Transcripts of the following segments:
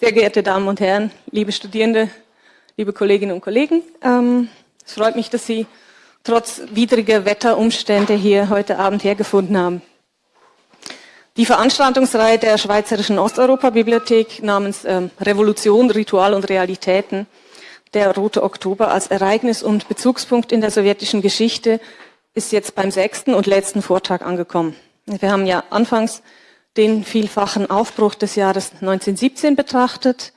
Sehr geehrte Damen und Herren, liebe Studierende, liebe Kolleginnen und Kollegen, ähm, es freut mich, dass Sie trotz widriger Wetterumstände hier heute Abend hergefunden haben. Die Veranstaltungsreihe der Schweizerischen Osteuropa-Bibliothek namens ähm, Revolution, Ritual und Realitäten, der Rote Oktober als Ereignis und Bezugspunkt in der sowjetischen Geschichte, ist jetzt beim sechsten und letzten Vortrag angekommen. Wir haben ja anfangs den vielfachen Aufbruch des Jahres 1917 betrachtet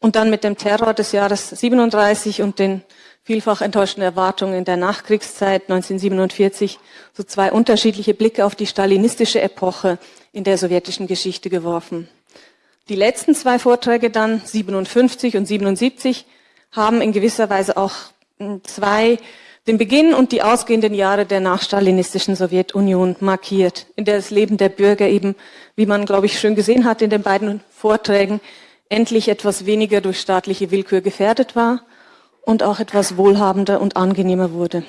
und dann mit dem Terror des Jahres 37 und den vielfach enttäuschten Erwartungen der Nachkriegszeit 1947 so zwei unterschiedliche Blicke auf die stalinistische Epoche in der sowjetischen Geschichte geworfen. Die letzten zwei Vorträge dann, 57 und 77, haben in gewisser Weise auch hm, zwei den Beginn und die ausgehenden Jahre der nachstalinistischen Sowjetunion markiert, in der das Leben der Bürger eben, wie man, glaube ich, schön gesehen hat in den beiden Vorträgen, endlich etwas weniger durch staatliche Willkür gefährdet war und auch etwas wohlhabender und angenehmer wurde.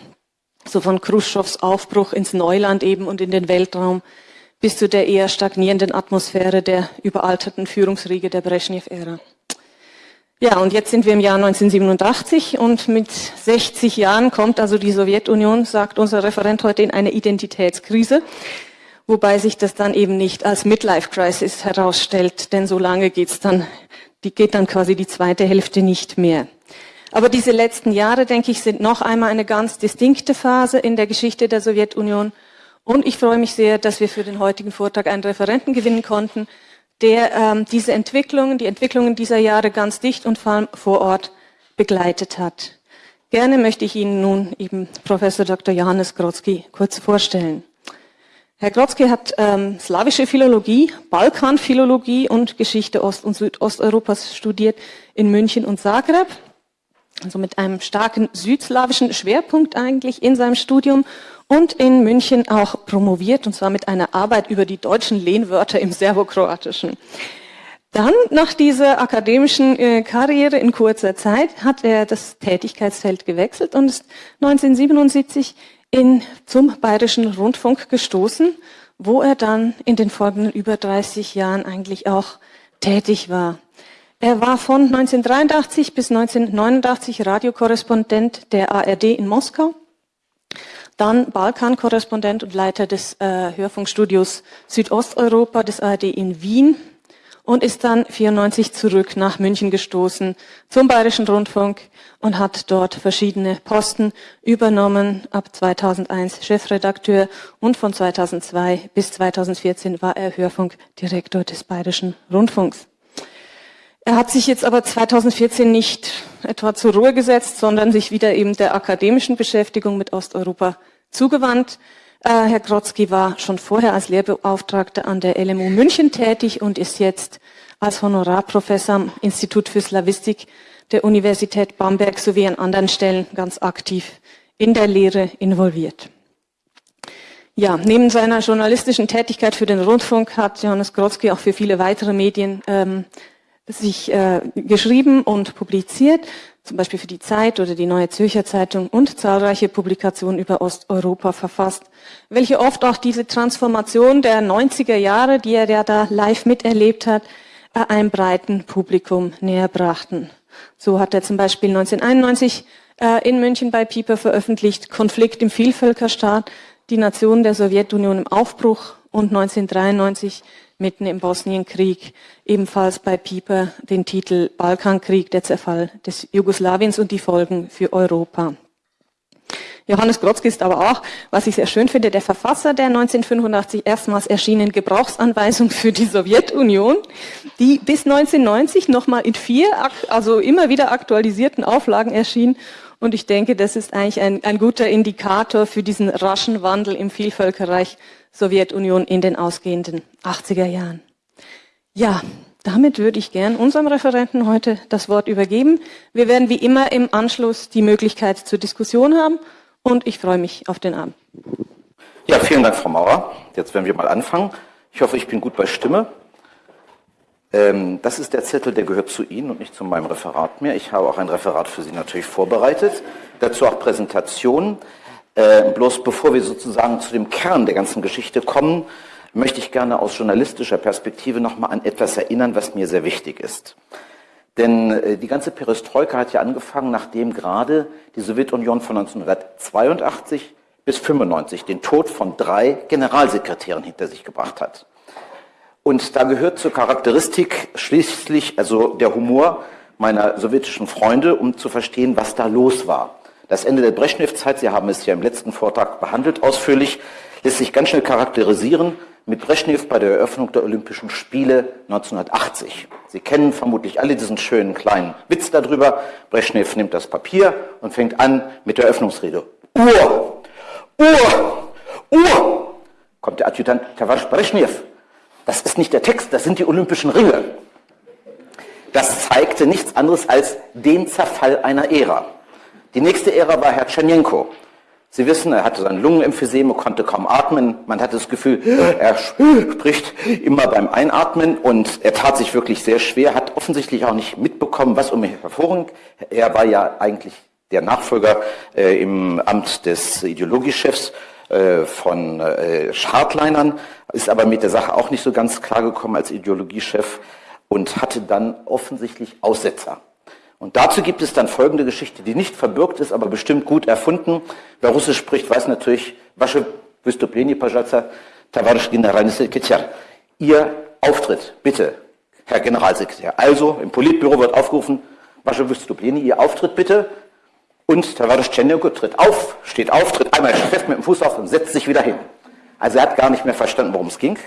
So von Khrushchevs Aufbruch ins Neuland eben und in den Weltraum bis zu der eher stagnierenden Atmosphäre der überalterten Führungsriege der Brezhnev-Ära. Ja, und jetzt sind wir im Jahr 1987 und mit 60 Jahren kommt also die Sowjetunion, sagt unser Referent heute, in eine Identitätskrise, wobei sich das dann eben nicht als Midlife Crisis herausstellt, denn so lange geht's dann, die geht dann quasi die zweite Hälfte nicht mehr. Aber diese letzten Jahre, denke ich, sind noch einmal eine ganz distinkte Phase in der Geschichte der Sowjetunion. Und ich freue mich sehr, dass wir für den heutigen Vortrag einen Referenten gewinnen konnten, der ähm, diese Entwicklungen, die Entwicklungen dieser Jahre ganz dicht und vor Ort begleitet hat. Gerne möchte ich Ihnen nun eben Professor Dr. Johannes Grodzki kurz vorstellen. Herr Grodzki hat ähm, slawische Philologie, Balkanphilologie und Geschichte Ost- und Südosteuropas studiert in München und Zagreb. Also mit einem starken südslawischen Schwerpunkt eigentlich in seinem Studium und in München auch promoviert, und zwar mit einer Arbeit über die deutschen Lehnwörter im Serbokroatischen. Dann, nach dieser akademischen äh, Karriere in kurzer Zeit, hat er das Tätigkeitsfeld gewechselt und ist 1977 in, zum Bayerischen Rundfunk gestoßen, wo er dann in den folgenden über 30 Jahren eigentlich auch tätig war. Er war von 1983 bis 1989 Radiokorrespondent der ARD in Moskau dann Balkan-Korrespondent und Leiter des äh, Hörfunkstudios Südosteuropa des ARD in Wien und ist dann 94 zurück nach München gestoßen zum Bayerischen Rundfunk und hat dort verschiedene Posten übernommen. Ab 2001 Chefredakteur und von 2002 bis 2014 war er Hörfunkdirektor des Bayerischen Rundfunks. Er hat sich jetzt aber 2014 nicht etwa zur Ruhe gesetzt, sondern sich wieder eben der akademischen Beschäftigung mit Osteuropa zugewandt. Äh, Herr Grotzky war schon vorher als Lehrbeauftragter an der LMU München tätig und ist jetzt als Honorarprofessor am Institut für Slavistik der Universität Bamberg sowie an anderen Stellen ganz aktiv in der Lehre involviert. Ja, neben seiner journalistischen Tätigkeit für den Rundfunk hat Johannes Grotzky auch für viele weitere Medien ähm, sich äh, geschrieben und publiziert, zum Beispiel für die Zeit oder die Neue Zürcher Zeitung und zahlreiche Publikationen über Osteuropa verfasst, welche oft auch diese Transformation der 90er Jahre, die er ja da live miterlebt hat, äh, einem breiten Publikum näher brachten. So hat er zum Beispiel 1991 äh, in München bei Pieper veröffentlicht Konflikt im Vielvölkerstaat, die Nation der Sowjetunion im Aufbruch und 1993 mitten im Bosnienkrieg, ebenfalls bei Pieper den Titel Balkankrieg, der Zerfall des Jugoslawiens und die Folgen für Europa. Johannes Grotzky ist aber auch, was ich sehr schön finde, der Verfasser der 1985 erstmals erschienenen Gebrauchsanweisung für die Sowjetunion, die bis 1990 nochmal in vier, also immer wieder aktualisierten Auflagen erschien. Und ich denke, das ist eigentlich ein, ein guter Indikator für diesen raschen Wandel im Vielvölkerreich Sowjetunion in den ausgehenden 80er Jahren. Ja, damit würde ich gern unserem Referenten heute das Wort übergeben. Wir werden wie immer im Anschluss die Möglichkeit zur Diskussion haben und ich freue mich auf den Abend. Ja, vielen Dank, Frau Maurer. Jetzt werden wir mal anfangen. Ich hoffe, ich bin gut bei Stimme. Ähm, das ist der Zettel, der gehört zu Ihnen und nicht zu meinem Referat mehr. Ich habe auch ein Referat für Sie natürlich vorbereitet. Dazu auch Präsentationen. Äh, bloß bevor wir sozusagen zu dem Kern der ganzen Geschichte kommen, möchte ich gerne aus journalistischer Perspektive nochmal an etwas erinnern, was mir sehr wichtig ist. Denn äh, die ganze Perestroika hat ja angefangen, nachdem gerade die Sowjetunion von 1982 bis 95 den Tod von drei Generalsekretären hinter sich gebracht hat. Und da gehört zur Charakteristik schließlich also der Humor meiner sowjetischen Freunde, um zu verstehen, was da los war. Das Ende der Brezhnev-Zeit, Sie haben es ja im letzten Vortrag behandelt ausführlich, lässt sich ganz schnell charakterisieren mit Brezhnev bei der Eröffnung der Olympischen Spiele 1980. Sie kennen vermutlich alle diesen schönen kleinen Witz darüber. Brezhnev nimmt das Papier und fängt an mit der Eröffnungsrede. Uhr! Uhr! Uhr! Kommt der Adjutant Tavares Brezhnev. Das ist nicht der Text, das sind die Olympischen Ringe. Das zeigte nichts anderes als den Zerfall einer Ära. Die nächste Ära war Herr Tschernjenko. Sie wissen, er hatte sein Lungenemphyseme, konnte kaum atmen. Man hatte das Gefühl, er spricht immer beim Einatmen und er tat sich wirklich sehr schwer, hat offensichtlich auch nicht mitbekommen, was um ihn hervorging. Er war ja eigentlich der Nachfolger äh, im Amt des Ideologiechefs äh, von äh, Schadleinern, ist aber mit der Sache auch nicht so ganz klar gekommen als Ideologiechef und hatte dann offensichtlich Aussetzer. Und dazu gibt es dann folgende Geschichte, die nicht verbürgt ist, aber bestimmt gut erfunden. Wer Russisch spricht, weiß natürlich, Wasche Wystuplenie Pajaca, Tavarisch Generalsekretär. Ihr Auftritt, bitte, Herr Generalsekretär. Also, im Politbüro wird aufgerufen, Wasche Wüstopleni, Ihr Auftritt bitte. Und Tavarisch Tschernenko tritt auf, steht auf, tritt einmal fest mit dem Fuß auf und setzt sich wieder hin. Also er hat gar nicht mehr verstanden, worum es ging.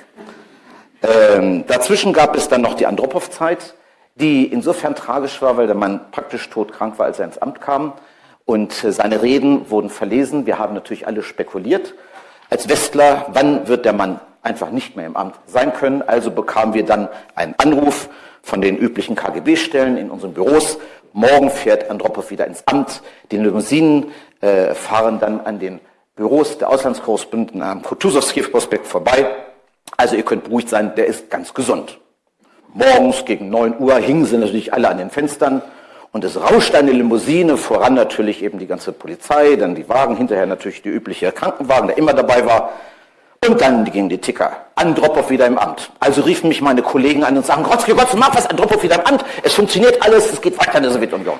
Ähm, dazwischen gab es dann noch die Andropov-Zeit die insofern tragisch war, weil der Mann praktisch todkrank war, als er ins Amt kam. Und äh, seine Reden wurden verlesen. Wir haben natürlich alle spekuliert. Als Westler, wann wird der Mann einfach nicht mehr im Amt sein können? Also bekamen wir dann einen Anruf von den üblichen KGB-Stellen in unseren Büros. Morgen fährt Andropov wieder ins Amt. Die Limousinen äh, fahren dann an den Büros der Auslandskorrespondenten am Kutuzovski-Prospekt vorbei. Also ihr könnt beruhigt sein, der ist ganz gesund. Morgens gegen 9 Uhr hingen sie natürlich alle an den Fenstern und es rauschte eine Limousine, voran natürlich eben die ganze Polizei, dann die Wagen, hinterher natürlich die übliche Krankenwagen, der immer dabei war. Und dann gingen die Ticker. Andropov wieder im Amt. Also riefen mich meine Kollegen an und sagen, Grotzki, Gott, mach was, Andropov wieder im Amt. Es funktioniert alles, es geht weiter in der Sowjetunion.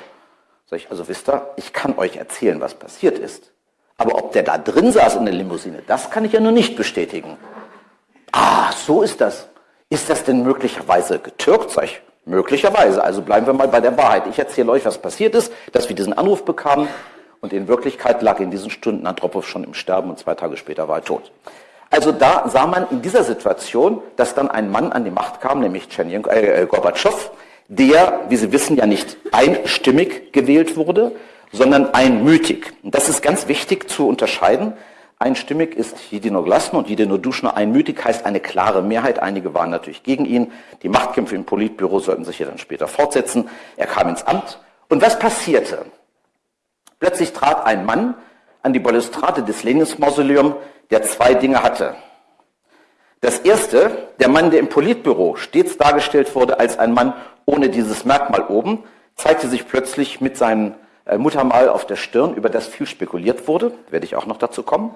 Sag ich, also wisst ihr, ich kann euch erzählen, was passiert ist. Aber ob der da drin saß in der Limousine, das kann ich ja nur nicht bestätigen. Ah, so ist das. Ist das denn möglicherweise getürkt? Sag ich, möglicherweise. Also bleiben wir mal bei der Wahrheit. Ich erzähle euch, was passiert ist, dass wir diesen Anruf bekamen und in Wirklichkeit lag in diesen Stunden Andropov schon im Sterben und zwei Tage später war er tot. Also da sah man in dieser Situation, dass dann ein Mann an die Macht kam, nämlich Tschernjenko, äh, Gorbatschow, der, wie Sie wissen, ja nicht einstimmig gewählt wurde, sondern einmütig. Und das ist ganz wichtig zu unterscheiden. Einstimmig ist Jedino Glasno und Jedino Duschner einmütig heißt eine klare Mehrheit. Einige waren natürlich gegen ihn. Die Machtkämpfe im Politbüro sollten sich ja dann später fortsetzen. Er kam ins Amt. Und was passierte? Plötzlich trat ein Mann an die Balustrade des Lenins-Mausoleum, der zwei Dinge hatte. Das erste, der Mann, der im Politbüro stets dargestellt wurde als ein Mann ohne dieses Merkmal oben, zeigte sich plötzlich mit seinem äh, Muttermal auf der Stirn, über das viel spekuliert wurde, werde ich auch noch dazu kommen.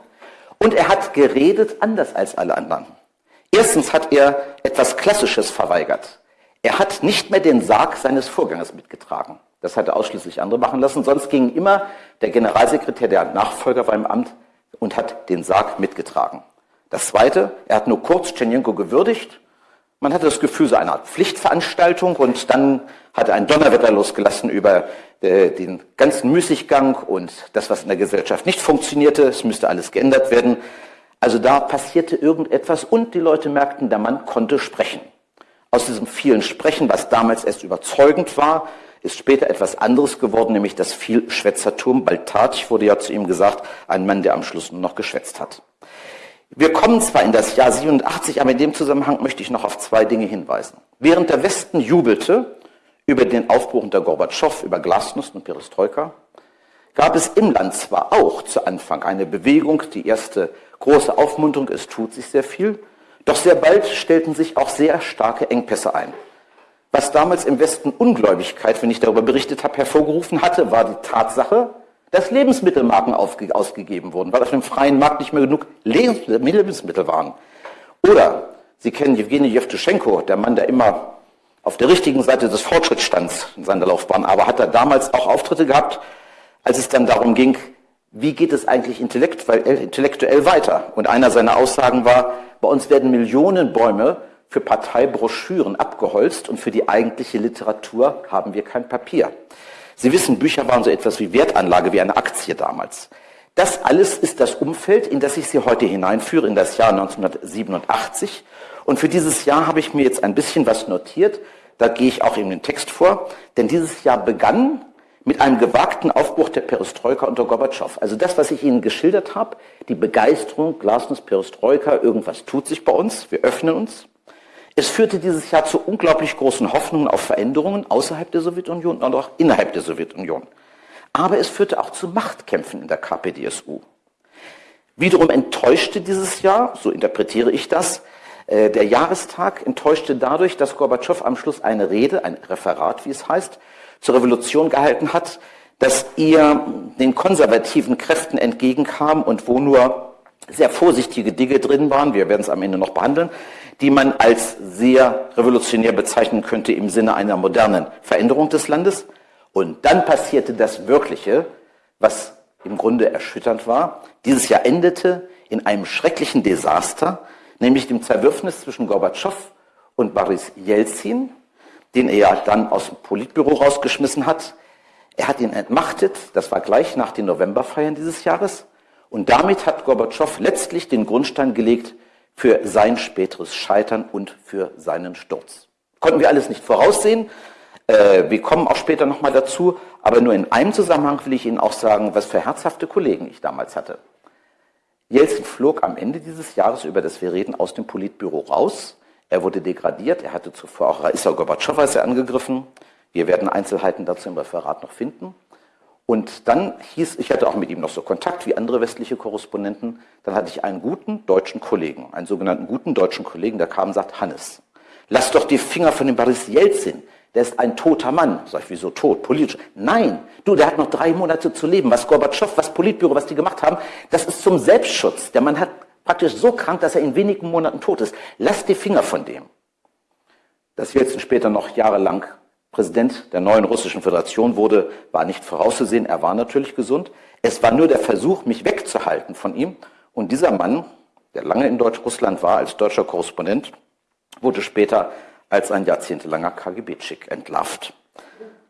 Und er hat geredet anders als alle anderen. Erstens hat er etwas Klassisches verweigert. Er hat nicht mehr den Sarg seines Vorgängers mitgetragen. Das hat er ausschließlich andere machen lassen. Sonst ging immer der Generalsekretär, der Nachfolger war im Amt, und hat den Sarg mitgetragen. Das Zweite, er hat nur kurz Tschernjenko gewürdigt. Man hatte das Gefühl, so eine Art Pflichtveranstaltung und dann hat er ein Donnerwetter losgelassen über äh, den ganzen Müßiggang und das, was in der Gesellschaft nicht funktionierte. Es müsste alles geändert werden. Also da passierte irgendetwas und die Leute merkten, der Mann konnte sprechen. Aus diesem vielen Sprechen, was damals erst überzeugend war, ist später etwas anderes geworden, nämlich das Vielschwätzertum. Baltatich wurde ja zu ihm gesagt, ein Mann, der am Schluss nur noch geschwätzt hat. Wir kommen zwar in das Jahr 87, aber in dem Zusammenhang möchte ich noch auf zwei Dinge hinweisen. Während der Westen jubelte, über den Aufbruch unter Gorbatschow, über Glasnost und Perestroika, gab es im Land zwar auch zu Anfang eine Bewegung, die erste große Aufmunterung, es tut sich sehr viel, doch sehr bald stellten sich auch sehr starke Engpässe ein. Was damals im Westen Ungläubigkeit, wenn ich darüber berichtet habe, hervorgerufen hatte, war die Tatsache, dass Lebensmittelmarken ausgegeben wurden, weil auf dem freien Markt nicht mehr genug Lebensmittel waren. Oder Sie kennen Jewgeni Jewtuschenko, der Mann, der immer auf der richtigen Seite des Fortschrittsstands in seiner Laufbahn, aber hat er damals auch Auftritte gehabt, als es dann darum ging, wie geht es eigentlich intellektuell weiter? Und einer seiner Aussagen war, bei uns werden Millionen Bäume für Parteibroschüren abgeholzt und für die eigentliche Literatur haben wir kein Papier. Sie wissen, Bücher waren so etwas wie Wertanlage, wie eine Aktie damals. Das alles ist das Umfeld, in das ich Sie heute hineinführe, in das Jahr 1987. Und für dieses Jahr habe ich mir jetzt ein bisschen was notiert. Da gehe ich auch in den Text vor. Denn dieses Jahr begann mit einem gewagten Aufbruch der Perestroika unter Gorbatschow. Also das, was ich Ihnen geschildert habe, die Begeisterung, Glasnost, Perestroika, irgendwas tut sich bei uns, wir öffnen uns. Es führte dieses Jahr zu unglaublich großen Hoffnungen auf Veränderungen außerhalb der Sowjetunion und auch innerhalb der Sowjetunion. Aber es führte auch zu Machtkämpfen in der KPDSU. Wiederum enttäuschte dieses Jahr, so interpretiere ich das, der Jahrestag enttäuschte dadurch, dass Gorbatschow am Schluss eine Rede, ein Referat, wie es heißt, zur Revolution gehalten hat, dass ihr den konservativen Kräften entgegenkam und wo nur sehr vorsichtige Dinge drin waren, wir werden es am Ende noch behandeln, die man als sehr revolutionär bezeichnen könnte im Sinne einer modernen Veränderung des Landes. Und dann passierte das Wirkliche, was im Grunde erschütternd war. Dieses Jahr endete in einem schrecklichen Desaster, nämlich dem Zerwürfnis zwischen Gorbatschow und Boris Jelzin, den er dann aus dem Politbüro rausgeschmissen hat. Er hat ihn entmachtet, das war gleich nach den Novemberfeiern dieses Jahres. Und damit hat Gorbatschow letztlich den Grundstein gelegt für sein späteres Scheitern und für seinen Sturz. Konnten wir alles nicht voraussehen, äh, wir kommen auch später nochmal dazu, aber nur in einem Zusammenhang will ich Ihnen auch sagen, was für herzhafte Kollegen ich damals hatte. Jelzin flog am Ende dieses Jahres, über das wir reden, aus dem Politbüro raus. Er wurde degradiert, er hatte zuvor auch Raisa Gorbatschow als er angegriffen. Wir werden Einzelheiten dazu im Referat noch finden. Und dann hieß, ich hatte auch mit ihm noch so Kontakt wie andere westliche Korrespondenten, dann hatte ich einen guten deutschen Kollegen, einen sogenannten guten deutschen Kollegen, der kam und sagt, Hannes, lass doch die Finger von dem Boris Jelzin der ist ein toter Mann. Sag ich, wieso tot? Politisch. Nein, du, der hat noch drei Monate zu leben. Was Gorbatschow, was Politbüro, was die gemacht haben, das ist zum Selbstschutz. Der Mann hat praktisch so krank, dass er in wenigen Monaten tot ist. Lass die Finger von dem. Dass Jelzin später noch jahrelang Präsident der neuen russischen Föderation wurde, war nicht vorauszusehen. Er war natürlich gesund. Es war nur der Versuch, mich wegzuhalten von ihm. Und dieser Mann, der lange in Deutsch-Russland war als deutscher Korrespondent, wurde später als ein jahrzehntelanger KGB-Chick entlarvt.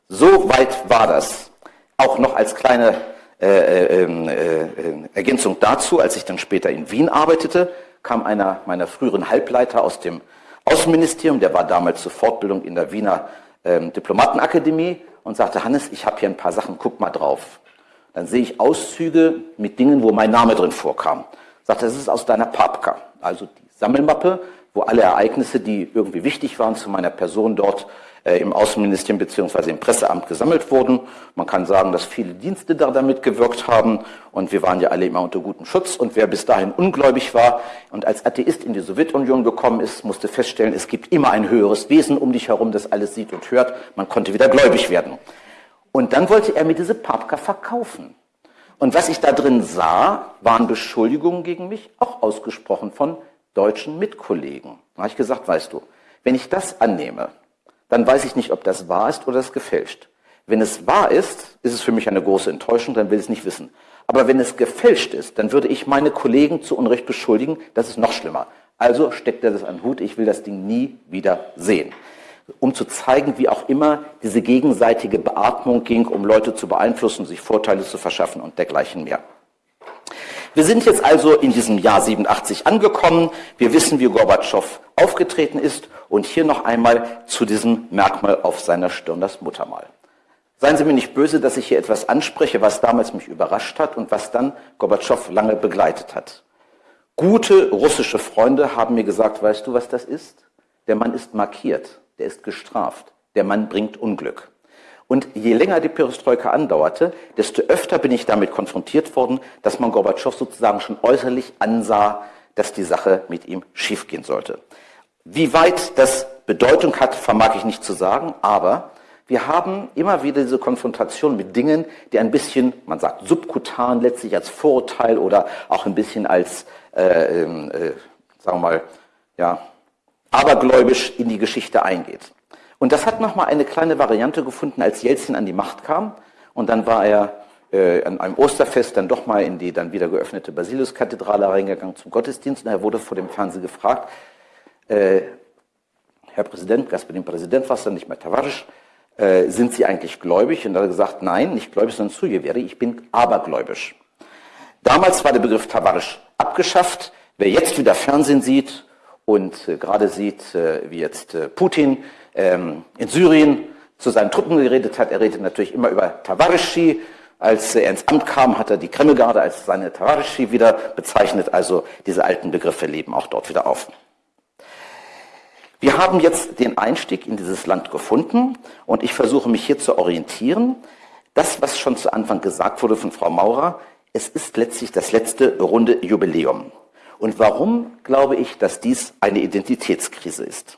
So weit war das. Auch noch als kleine äh, äh, ähm, äh, Ergänzung dazu, als ich dann später in Wien arbeitete, kam einer meiner früheren Halbleiter aus dem Außenministerium, der war damals zur Fortbildung in der Wiener ähm, Diplomatenakademie und sagte, Hannes, ich habe hier ein paar Sachen, guck mal drauf. Dann sehe ich Auszüge mit Dingen, wo mein Name drin vorkam. Sagte, das ist aus deiner Papka, also die Sammelmappe, wo alle Ereignisse, die irgendwie wichtig waren zu meiner Person dort äh, im Außenministerium beziehungsweise im Presseamt gesammelt wurden. Man kann sagen, dass viele Dienste da damit gewirkt haben und wir waren ja alle immer unter gutem Schutz und wer bis dahin ungläubig war und als Atheist in die Sowjetunion gekommen ist, musste feststellen, es gibt immer ein höheres Wesen um dich herum, das alles sieht und hört. Man konnte wieder gläubig werden. Und dann wollte er mir diese Papka verkaufen. Und was ich da drin sah, waren Beschuldigungen gegen mich, auch ausgesprochen von deutschen Mitkollegen. Da habe ich gesagt, weißt du, wenn ich das annehme, dann weiß ich nicht, ob das wahr ist oder es gefälscht. Wenn es wahr ist, ist es für mich eine große Enttäuschung, dann will ich es nicht wissen. Aber wenn es gefälscht ist, dann würde ich meine Kollegen zu Unrecht beschuldigen, das ist noch schlimmer. Also steckt er das an den Hut, ich will das Ding nie wieder sehen. Um zu zeigen, wie auch immer diese gegenseitige Beatmung ging, um Leute zu beeinflussen, sich Vorteile zu verschaffen und dergleichen mehr. Wir sind jetzt also in diesem Jahr 87 angekommen. Wir wissen, wie Gorbatschow aufgetreten ist. Und hier noch einmal zu diesem Merkmal auf seiner Stirn, das Muttermal. Seien Sie mir nicht böse, dass ich hier etwas anspreche, was damals mich überrascht hat und was dann Gorbatschow lange begleitet hat. Gute russische Freunde haben mir gesagt, weißt du, was das ist? Der Mann ist markiert, der ist gestraft, der Mann bringt Unglück. Und je länger die Perestroika andauerte, desto öfter bin ich damit konfrontiert worden, dass man Gorbatschow sozusagen schon äußerlich ansah, dass die Sache mit ihm schiefgehen sollte. Wie weit das Bedeutung hat, vermag ich nicht zu sagen, aber wir haben immer wieder diese Konfrontation mit Dingen, die ein bisschen, man sagt subkutan, letztlich als Vorurteil oder auch ein bisschen als, äh, ähm, äh, sagen wir mal, ja, abergläubisch in die Geschichte eingeht. Und das hat nochmal eine kleine Variante gefunden, als Jelzin an die Macht kam. Und dann war er äh, an einem Osterfest dann doch mal in die dann wieder geöffnete Basiliuskathedrale reingegangen zum Gottesdienst. Und er wurde vor dem Fernsehen gefragt, äh, Herr Präsident, Gasperin Präsident, was dann nicht mehr Tavarisch, äh, sind Sie eigentlich gläubig? Und er hat gesagt, nein, nicht gläubig, sondern Sujeveri, ich bin abergläubisch. Damals war der Begriff Tavarisch abgeschafft. Wer jetzt wieder Fernsehen sieht und äh, gerade sieht, äh, wie jetzt äh, Putin ähm, in Syrien zu seinen Truppen geredet hat, er redet natürlich immer über Tavarischi. Als er ins Amt kam, hat er die Kremlgarde als seine Tavarischi wieder bezeichnet. Also diese alten Begriffe leben auch dort wieder auf. Wir haben jetzt den Einstieg in dieses Land gefunden und ich versuche mich hier zu orientieren. Das, was schon zu Anfang gesagt wurde von Frau Maurer, es ist letztlich das letzte runde Jubiläum. Und warum glaube ich, dass dies eine Identitätskrise ist?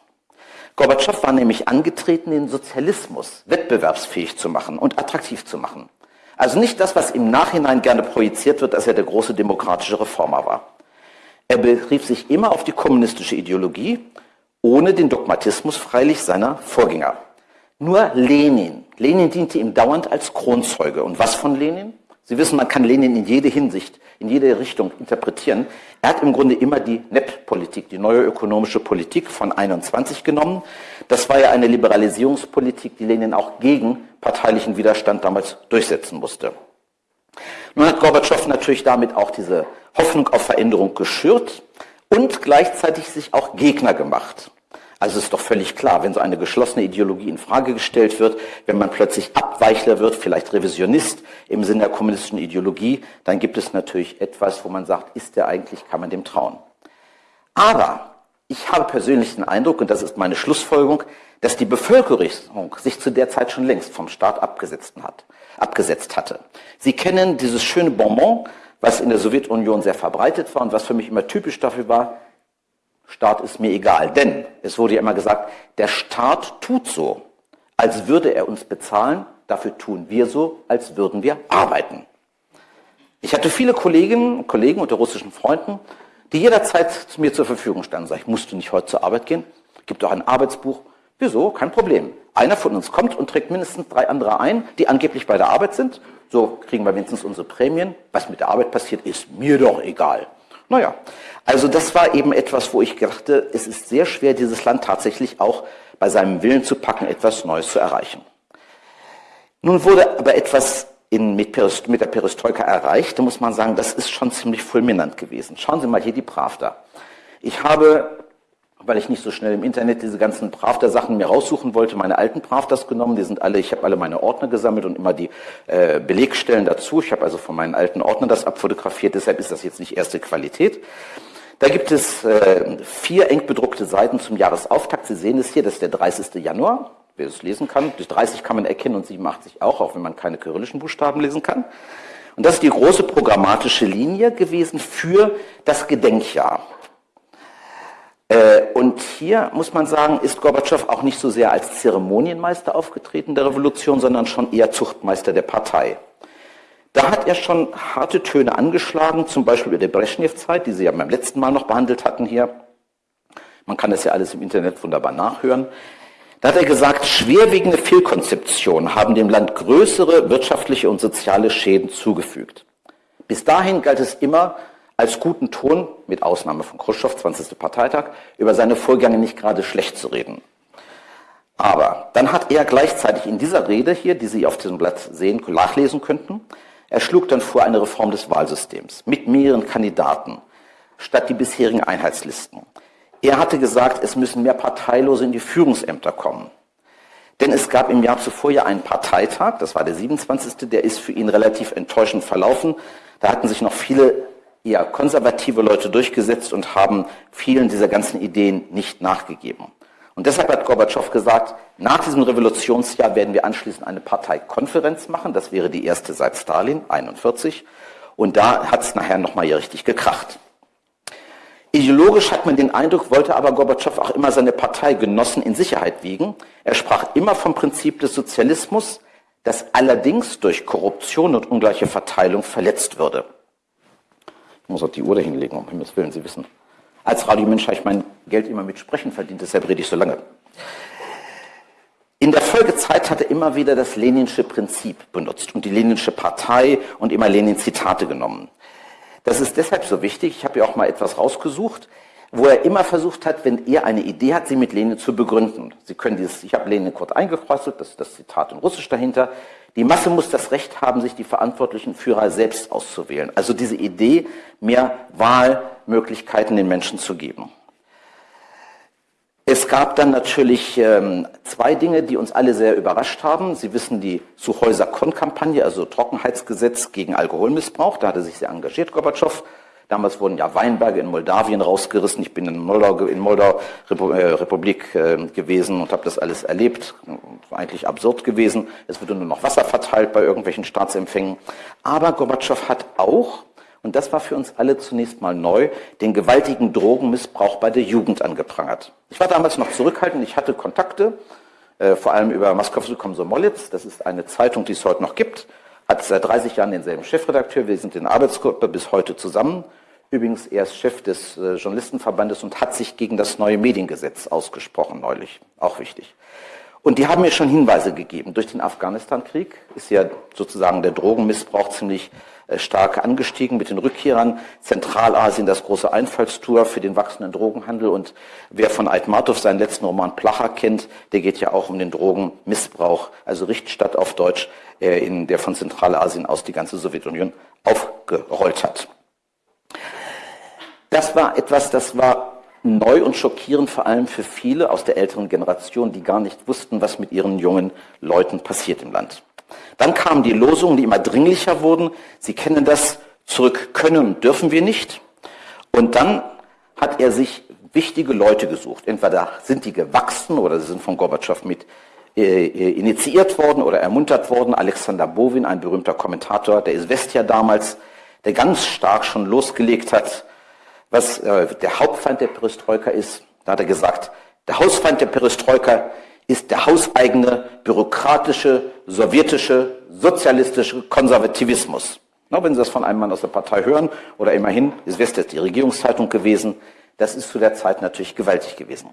Gorbatschow war nämlich angetreten, den Sozialismus wettbewerbsfähig zu machen und attraktiv zu machen. Also nicht das, was im Nachhinein gerne projiziert wird, dass er der große demokratische Reformer war. Er berief sich immer auf die kommunistische Ideologie, ohne den Dogmatismus freilich seiner Vorgänger. Nur Lenin. Lenin diente ihm dauernd als Kronzeuge. Und was von Lenin? Sie wissen, man kann Lenin in jede Hinsicht, in jede Richtung interpretieren. Er hat im Grunde immer die NEP-Politik, die neue ökonomische Politik von 21 genommen. Das war ja eine Liberalisierungspolitik, die Lenin auch gegen parteilichen Widerstand damals durchsetzen musste. Nun hat Gorbatschow natürlich damit auch diese Hoffnung auf Veränderung geschürt und gleichzeitig sich auch Gegner gemacht. Also ist doch völlig klar, wenn so eine geschlossene Ideologie in Frage gestellt wird, wenn man plötzlich Abweichler wird, vielleicht Revisionist im Sinne der kommunistischen Ideologie, dann gibt es natürlich etwas, wo man sagt, ist der eigentlich, kann man dem trauen. Aber ich habe persönlich den Eindruck, und das ist meine Schlussfolgerung, dass die Bevölkerung sich zu der Zeit schon längst vom Staat abgesetzt, hat, abgesetzt hatte. Sie kennen dieses schöne Bonbon, was in der Sowjetunion sehr verbreitet war und was für mich immer typisch dafür war, Staat ist mir egal. Denn es wurde ja immer gesagt, der Staat tut so, als würde er uns bezahlen, dafür tun wir so, als würden wir arbeiten. Ich hatte viele Kolleginnen und Kollegen unter russischen Freunden, die jederzeit zu mir zur Verfügung standen. Sag ich, musst du nicht heute zur Arbeit gehen? Gibt doch ein Arbeitsbuch. Wieso? Kein Problem. Einer von uns kommt und trägt mindestens drei andere ein, die angeblich bei der Arbeit sind. So kriegen wir wenigstens unsere Prämien. Was mit der Arbeit passiert, ist mir doch egal. Naja, also das war eben etwas, wo ich dachte, es ist sehr schwer, dieses Land tatsächlich auch bei seinem Willen zu packen, etwas Neues zu erreichen. Nun wurde aber etwas in, mit, mit, der Perestroika erreicht, da muss man sagen, das ist schon ziemlich fulminant gewesen. Schauen Sie mal hier die Pravda. Ich habe weil ich nicht so schnell im Internet diese ganzen Pravda-Sachen mir raussuchen wollte, meine alten Pravdas genommen. Die sind alle, ich habe alle meine Ordner gesammelt und immer die äh, Belegstellen dazu. Ich habe also von meinen alten Ordnern das abfotografiert, deshalb ist das jetzt nicht erste Qualität. Da gibt es äh, vier eng bedruckte Seiten zum Jahresauftakt. Sie sehen es hier, das ist der 30. Januar. Wer es lesen kann, durch 30 kann man erkennen und 87 auch, auch wenn man keine kyrillischen Buchstaben lesen kann. Und das ist die große programmatische Linie gewesen für das Gedenkjahr. Äh, und hier muss man sagen, ist Gorbatschow auch nicht so sehr als Zeremonienmeister aufgetreten der Revolution, sondern schon eher Zuchtmeister der Partei. Da hat er schon harte Töne angeschlagen, zum Beispiel über die Brezhnev-Zeit, die Sie ja beim letzten Mal noch behandelt hatten hier. Man kann das ja alles im Internet wunderbar nachhören. Da hat er gesagt, schwerwiegende Fehlkonzeptionen haben dem Land größere wirtschaftliche und soziale Schäden zugefügt. Bis dahin galt es immer, als guten Ton, mit Ausnahme von Khrushchev, 20. Parteitag, über seine Vorgänge nicht gerade schlecht zu reden. Aber dann hat er gleichzeitig in dieser Rede hier, die Sie auf diesem Blatt sehen, nachlesen könnten, er schlug dann vor eine Reform des Wahlsystems mit mehreren Kandidaten statt die bisherigen Einheitslisten. Er hatte gesagt, es müssen mehr Parteilose in die Führungsämter kommen. Denn es gab im Jahr zuvor ja einen Parteitag, das war der 27., der ist für ihn relativ enttäuschend verlaufen. Da hatten sich noch viele eher konservative Leute durchgesetzt und haben vielen dieser ganzen Ideen nicht nachgegeben. Und deshalb hat Gorbatschow gesagt, nach diesem Revolutionsjahr werden wir anschließend eine Parteikonferenz machen. Das wäre die erste seit Stalin, 41. Und da hat es nachher nochmal hier richtig gekracht. Ideologisch hat man den Eindruck, wollte aber Gorbatschow auch immer seine Parteigenossen in Sicherheit wiegen. Er sprach immer vom Prinzip des Sozialismus, das allerdings durch Korruption und ungleiche Verteilung verletzt würde. Ich muss auch die Uhr dahinlegen, um Himmels Willen, Sie wissen. Als Radiomensch habe ich mein Geld immer mit Sprechen verdient, deshalb rede ich so lange. In der Folgezeit hat er immer wieder das Leninsche Prinzip benutzt und die Leninsche Partei und immer Lenin-Zitate genommen. Das ist deshalb so wichtig, ich habe ja auch mal etwas rausgesucht, wo er immer versucht hat, wenn er eine Idee hat, sie mit Lenin zu begründen. Sie können dieses, ich habe Lenin kurz eingekreuzelt, das ist das Zitat in Russisch dahinter. Die Masse muss das Recht haben, sich die verantwortlichen Führer selbst auszuwählen. Also diese Idee, mehr Wahlmöglichkeiten den Menschen zu geben. Es gab dann natürlich ähm, zwei Dinge, die uns alle sehr überrascht haben. Sie wissen die Suchhäuser-Kon-Kampagne, also Trockenheitsgesetz gegen Alkoholmissbrauch. Da hat er sich sehr engagiert, Gorbatschow. Damals wurden ja Weinberge in Moldawien rausgerissen. Ich bin in Moldau, in Moldau äh, Republik äh, gewesen und habe das alles erlebt. War eigentlich absurd gewesen. Es wurde nur noch Wasser verteilt bei irgendwelchen Staatsempfängen. Aber Gorbatschow hat auch und das war für uns alle zunächst mal neu, den gewaltigen Drogenmissbrauch bei der Jugend angeprangert. Ich war damals noch zurückhaltend, ich hatte Kontakte, äh, vor allem über Moskowski Komsomolitz, das ist eine Zeitung, die es heute noch gibt, hat seit 30 Jahren denselben Chefredakteur, wir sind in der Arbeitsgruppe bis heute zusammen. Übrigens, er ist Chef des äh, Journalistenverbandes und hat sich gegen das neue Mediengesetz ausgesprochen neulich, auch wichtig. Und die haben mir schon Hinweise gegeben. Durch den Afghanistan-Krieg ist ja sozusagen der Drogenmissbrauch ziemlich stark angestiegen mit den Rückkehrern. Zentralasien das große Einfallstour für den wachsenden Drogenhandel. Und wer von Aitmatov seinen letzten Roman Placher kennt, der geht ja auch um den Drogenmissbrauch, also Richtstadt auf Deutsch, äh, in der von Zentralasien aus die ganze Sowjetunion aufgerollt hat. Das war etwas, das war neu und schockierend, vor allem für viele aus der älteren Generation, die gar nicht wussten, was mit ihren jungen Leuten passiert im Land. Dann kamen die Losungen, die immer dringlicher wurden. Sie kennen das, zurück können dürfen wir nicht. Und dann hat er sich wichtige Leute gesucht. Entweder sind die gewachsen oder sie sind von Gorbatschow mit äh, äh, initiiert worden oder ermuntert worden. Alexander Bovin, ein berühmter Kommentator der Isvestia damals, der ganz stark schon losgelegt hat, was äh, der Hauptfeind der Perestroika ist. Da hat er gesagt, der Hausfeind der Perestroika ist der hauseigene, bürokratische, sowjetische, sozialistische Konservativismus. Na, wenn Sie das von einem Mann aus der Partei hören, oder immerhin, ist West die Regierungszeitung gewesen, das ist zu der Zeit natürlich gewaltig gewesen.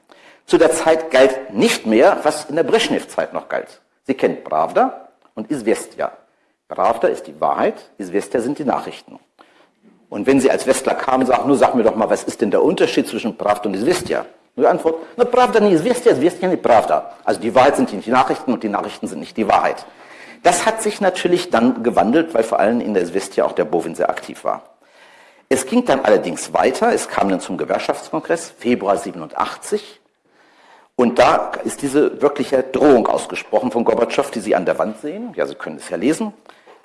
Zu der Zeit galt nicht mehr, was in der Brezhnev-Zeit noch galt. Sie kennen Pravda und Isvestia. Pravda ist die Wahrheit, Isvestia sind die Nachrichten. Und wenn Sie als Westler kamen, sagen, nur sag mir doch mal, was ist denn der Unterschied zwischen Pravda und die Antwort, no prawda nie jest, wiestia, nie prawda. Also die Wahrheit sind nicht die Nachrichten und die Nachrichten sind nicht die Wahrheit. Das hat sich natürlich dann gewandelt, weil vor allem in der Zvestia auch der Bovin sehr aktiv war. Es ging dann allerdings weiter, es kam dann zum Gewerkschaftskongress, Februar 87, und da ist diese wirkliche Drohung ausgesprochen von Gorbatschow, die Sie an der Wand sehen. Ja, Sie können es ja lesen.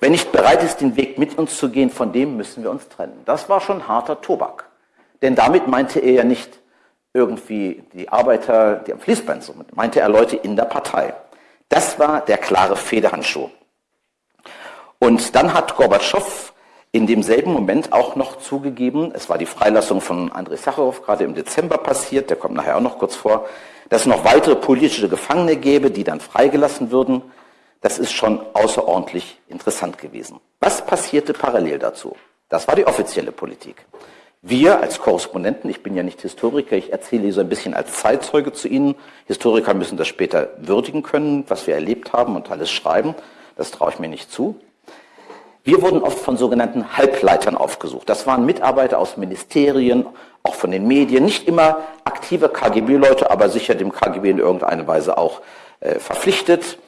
Wer nicht bereit ist, den Weg mit uns zu gehen, von dem müssen wir uns trennen. Das war schon harter Tobak. Denn damit meinte er ja nicht, irgendwie die Arbeiter, die am Fließband sind, meinte er Leute in der Partei. Das war der klare Federhandschuh. Und dann hat Gorbatschow in demselben Moment auch noch zugegeben, es war die Freilassung von Andrei Sacharow gerade im Dezember passiert, der kommt nachher auch noch kurz vor, dass es noch weitere politische Gefangene gäbe, die dann freigelassen würden. Das ist schon außerordentlich interessant gewesen. Was passierte parallel dazu? Das war die offizielle Politik. Wir als Korrespondenten, ich bin ja nicht Historiker, ich erzähle so ein bisschen als Zeitzeuge zu Ihnen. Historiker müssen das später würdigen können, was wir erlebt haben und alles schreiben. Das traue ich mir nicht zu. Wir wurden oft von sogenannten Halbleitern aufgesucht. Das waren Mitarbeiter aus Ministerien, auch von den Medien, nicht immer aktive KGB-Leute, aber sicher dem KGB in irgendeiner Weise auch äh, verpflichtet.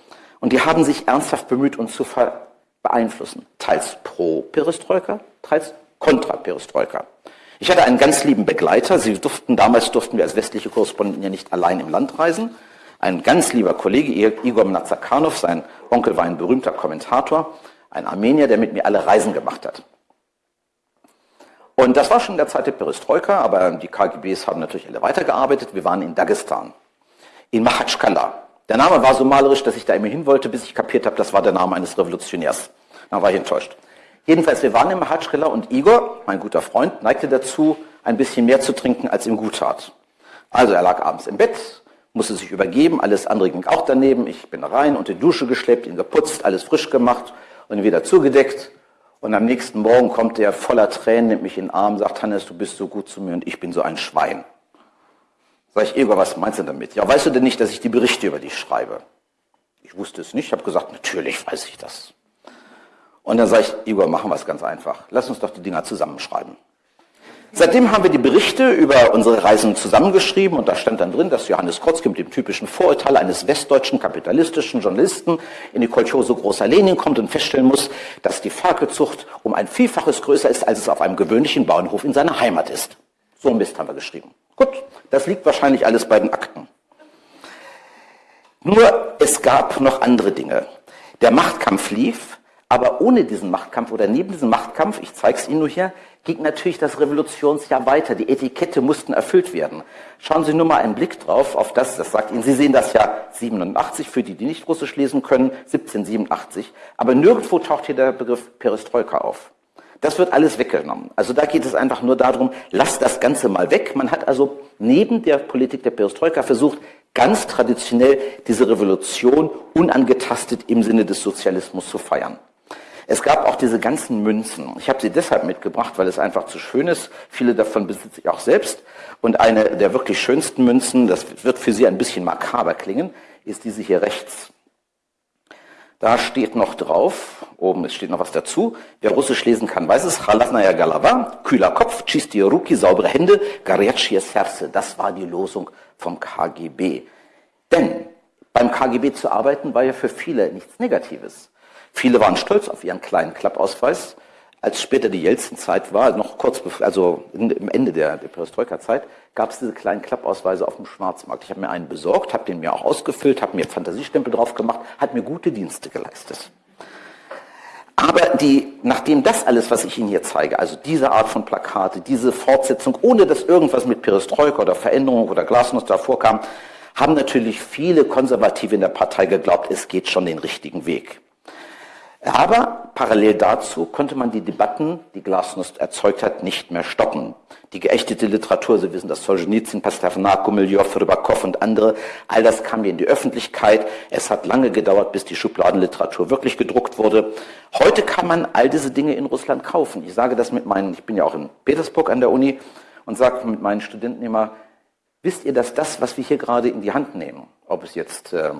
Und die haben sich ernsthaft bemüht, uns zu beeinflussen. Teils pro Perestroika, teils kontra Perestroika. Ich hatte einen ganz lieben Begleiter. Sie durften, damals durften wir als westliche Korrespondenten ja nicht allein im Land reisen. Ein ganz lieber Kollege, Igor Mnazakanov, sein Onkel war ein berühmter Kommentator, ein Armenier, der mit mir alle Reisen gemacht hat. Und das war schon in der Zeit der Perestroika, aber die KGBs haben natürlich alle weitergearbeitet. Wir waren in Dagestan, in Machatschkala. Der Name war so malerisch, dass ich da immer hin wollte, bis ich kapiert habe, das war der Name eines Revolutionärs. Dann war ich enttäuscht. Jedenfalls, wir waren im Mahatschrilla und Igor, mein guter Freund, neigte dazu, ein bisschen mehr zu trinken, als ihm gut tat. Also er lag abends im Bett, musste sich übergeben, alles andere ging auch daneben. Ich bin rein, unter die Dusche geschleppt, ihn geputzt, alles frisch gemacht und wieder zugedeckt. Und am nächsten Morgen kommt er voller Tränen, nimmt mich in den Arm, sagt, Hannes, du bist so gut zu mir und ich bin so ein Schwein. Sag ich, Igor, was meinst du damit? Ja, weißt du denn nicht, dass ich die Berichte über dich schreibe? Ich wusste es nicht, ich habe gesagt, natürlich weiß ich das. Und dann sage ich, Igor, machen wir es ganz einfach. Lass uns doch die Dinger zusammenschreiben. Seitdem haben wir die Berichte über unsere Reisen zusammengeschrieben und da stand dann drin, dass Johannes Krotzki mit dem typischen Vorurteil eines westdeutschen kapitalistischen Journalisten in die Kolchose Großer Lenin kommt und feststellen muss, dass die Ferkelzucht um ein Vielfaches größer ist, als es auf einem gewöhnlichen Bauernhof in seiner Heimat ist. So ein Mist haben wir geschrieben. Gut, das liegt wahrscheinlich alles bei den Akten. Nur es gab noch andere Dinge. Der Machtkampf lief, aber ohne diesen Machtkampf oder neben diesem Machtkampf, ich zeige es Ihnen nur hier, ging natürlich das Revolutionsjahr weiter. Die Etikette mussten erfüllt werden. Schauen Sie nur mal einen Blick drauf auf das, das sagt Ihnen, Sie sehen das Jahr 87 für die, die nicht Russisch lesen können, 1787. Aber nirgendwo taucht hier der Begriff Perestroika auf. Das wird alles weggenommen. Also da geht es einfach nur darum, lasst das Ganze mal weg. Man hat also neben der Politik der Perestroika versucht, ganz traditionell diese Revolution unangetastet im Sinne des Sozialismus zu feiern. Es gab auch diese ganzen Münzen. Ich habe sie deshalb mitgebracht, weil es einfach zu schön ist. Viele davon besitze ich auch selbst. Und eine der wirklich schönsten Münzen, das wird für Sie ein bisschen makaber klingen, ist diese hier rechts. Da steht noch drauf, oben es steht noch was dazu. Wer Russisch lesen kann, weiß es. Chalasnaya Galava, kühler Kopf, чистые руки, saubere Hände, горячее сердце. Das war die Losung vom KGB. Denn beim KGB zu arbeiten war ja für viele nichts Negatives. Viele waren stolz auf ihren kleinen Klappausweis. Als später die Jelzin-Zeit war, noch kurz also im Ende der, der Perestroika-Zeit, gab es diese kleinen Klappausweise auf dem Schwarzmarkt. Ich habe mir einen besorgt, habe den mir auch ausgefüllt, habe mir Fantasiestempel drauf gemacht, hat mir gute Dienste geleistet. Aber die, nachdem das alles, was ich Ihnen hier zeige, also diese Art von Plakate, diese Fortsetzung, ohne dass irgendwas mit Perestroika oder Veränderung oder Glasnost davor kam, haben natürlich viele Konservative in der Partei geglaubt, es geht schon den richtigen Weg. Aber parallel dazu konnte man die Debatten, die Glasnost erzeugt hat, nicht mehr stoppen. Die geächtete Literatur, Sie wissen, das Solzhenitsyn, Pasternak, Gumilyov, Rybakov und andere, all das kam in die Öffentlichkeit. Es hat lange gedauert, bis die Schubladenliteratur wirklich gedruckt wurde. Heute kann man all diese Dinge in Russland kaufen. Ich sage das mit meinen, ich bin ja auch in Petersburg an der Uni und sage mit meinen Studenten immer, wisst ihr, dass das, was wir hier gerade in die Hand nehmen, ob es jetzt äh,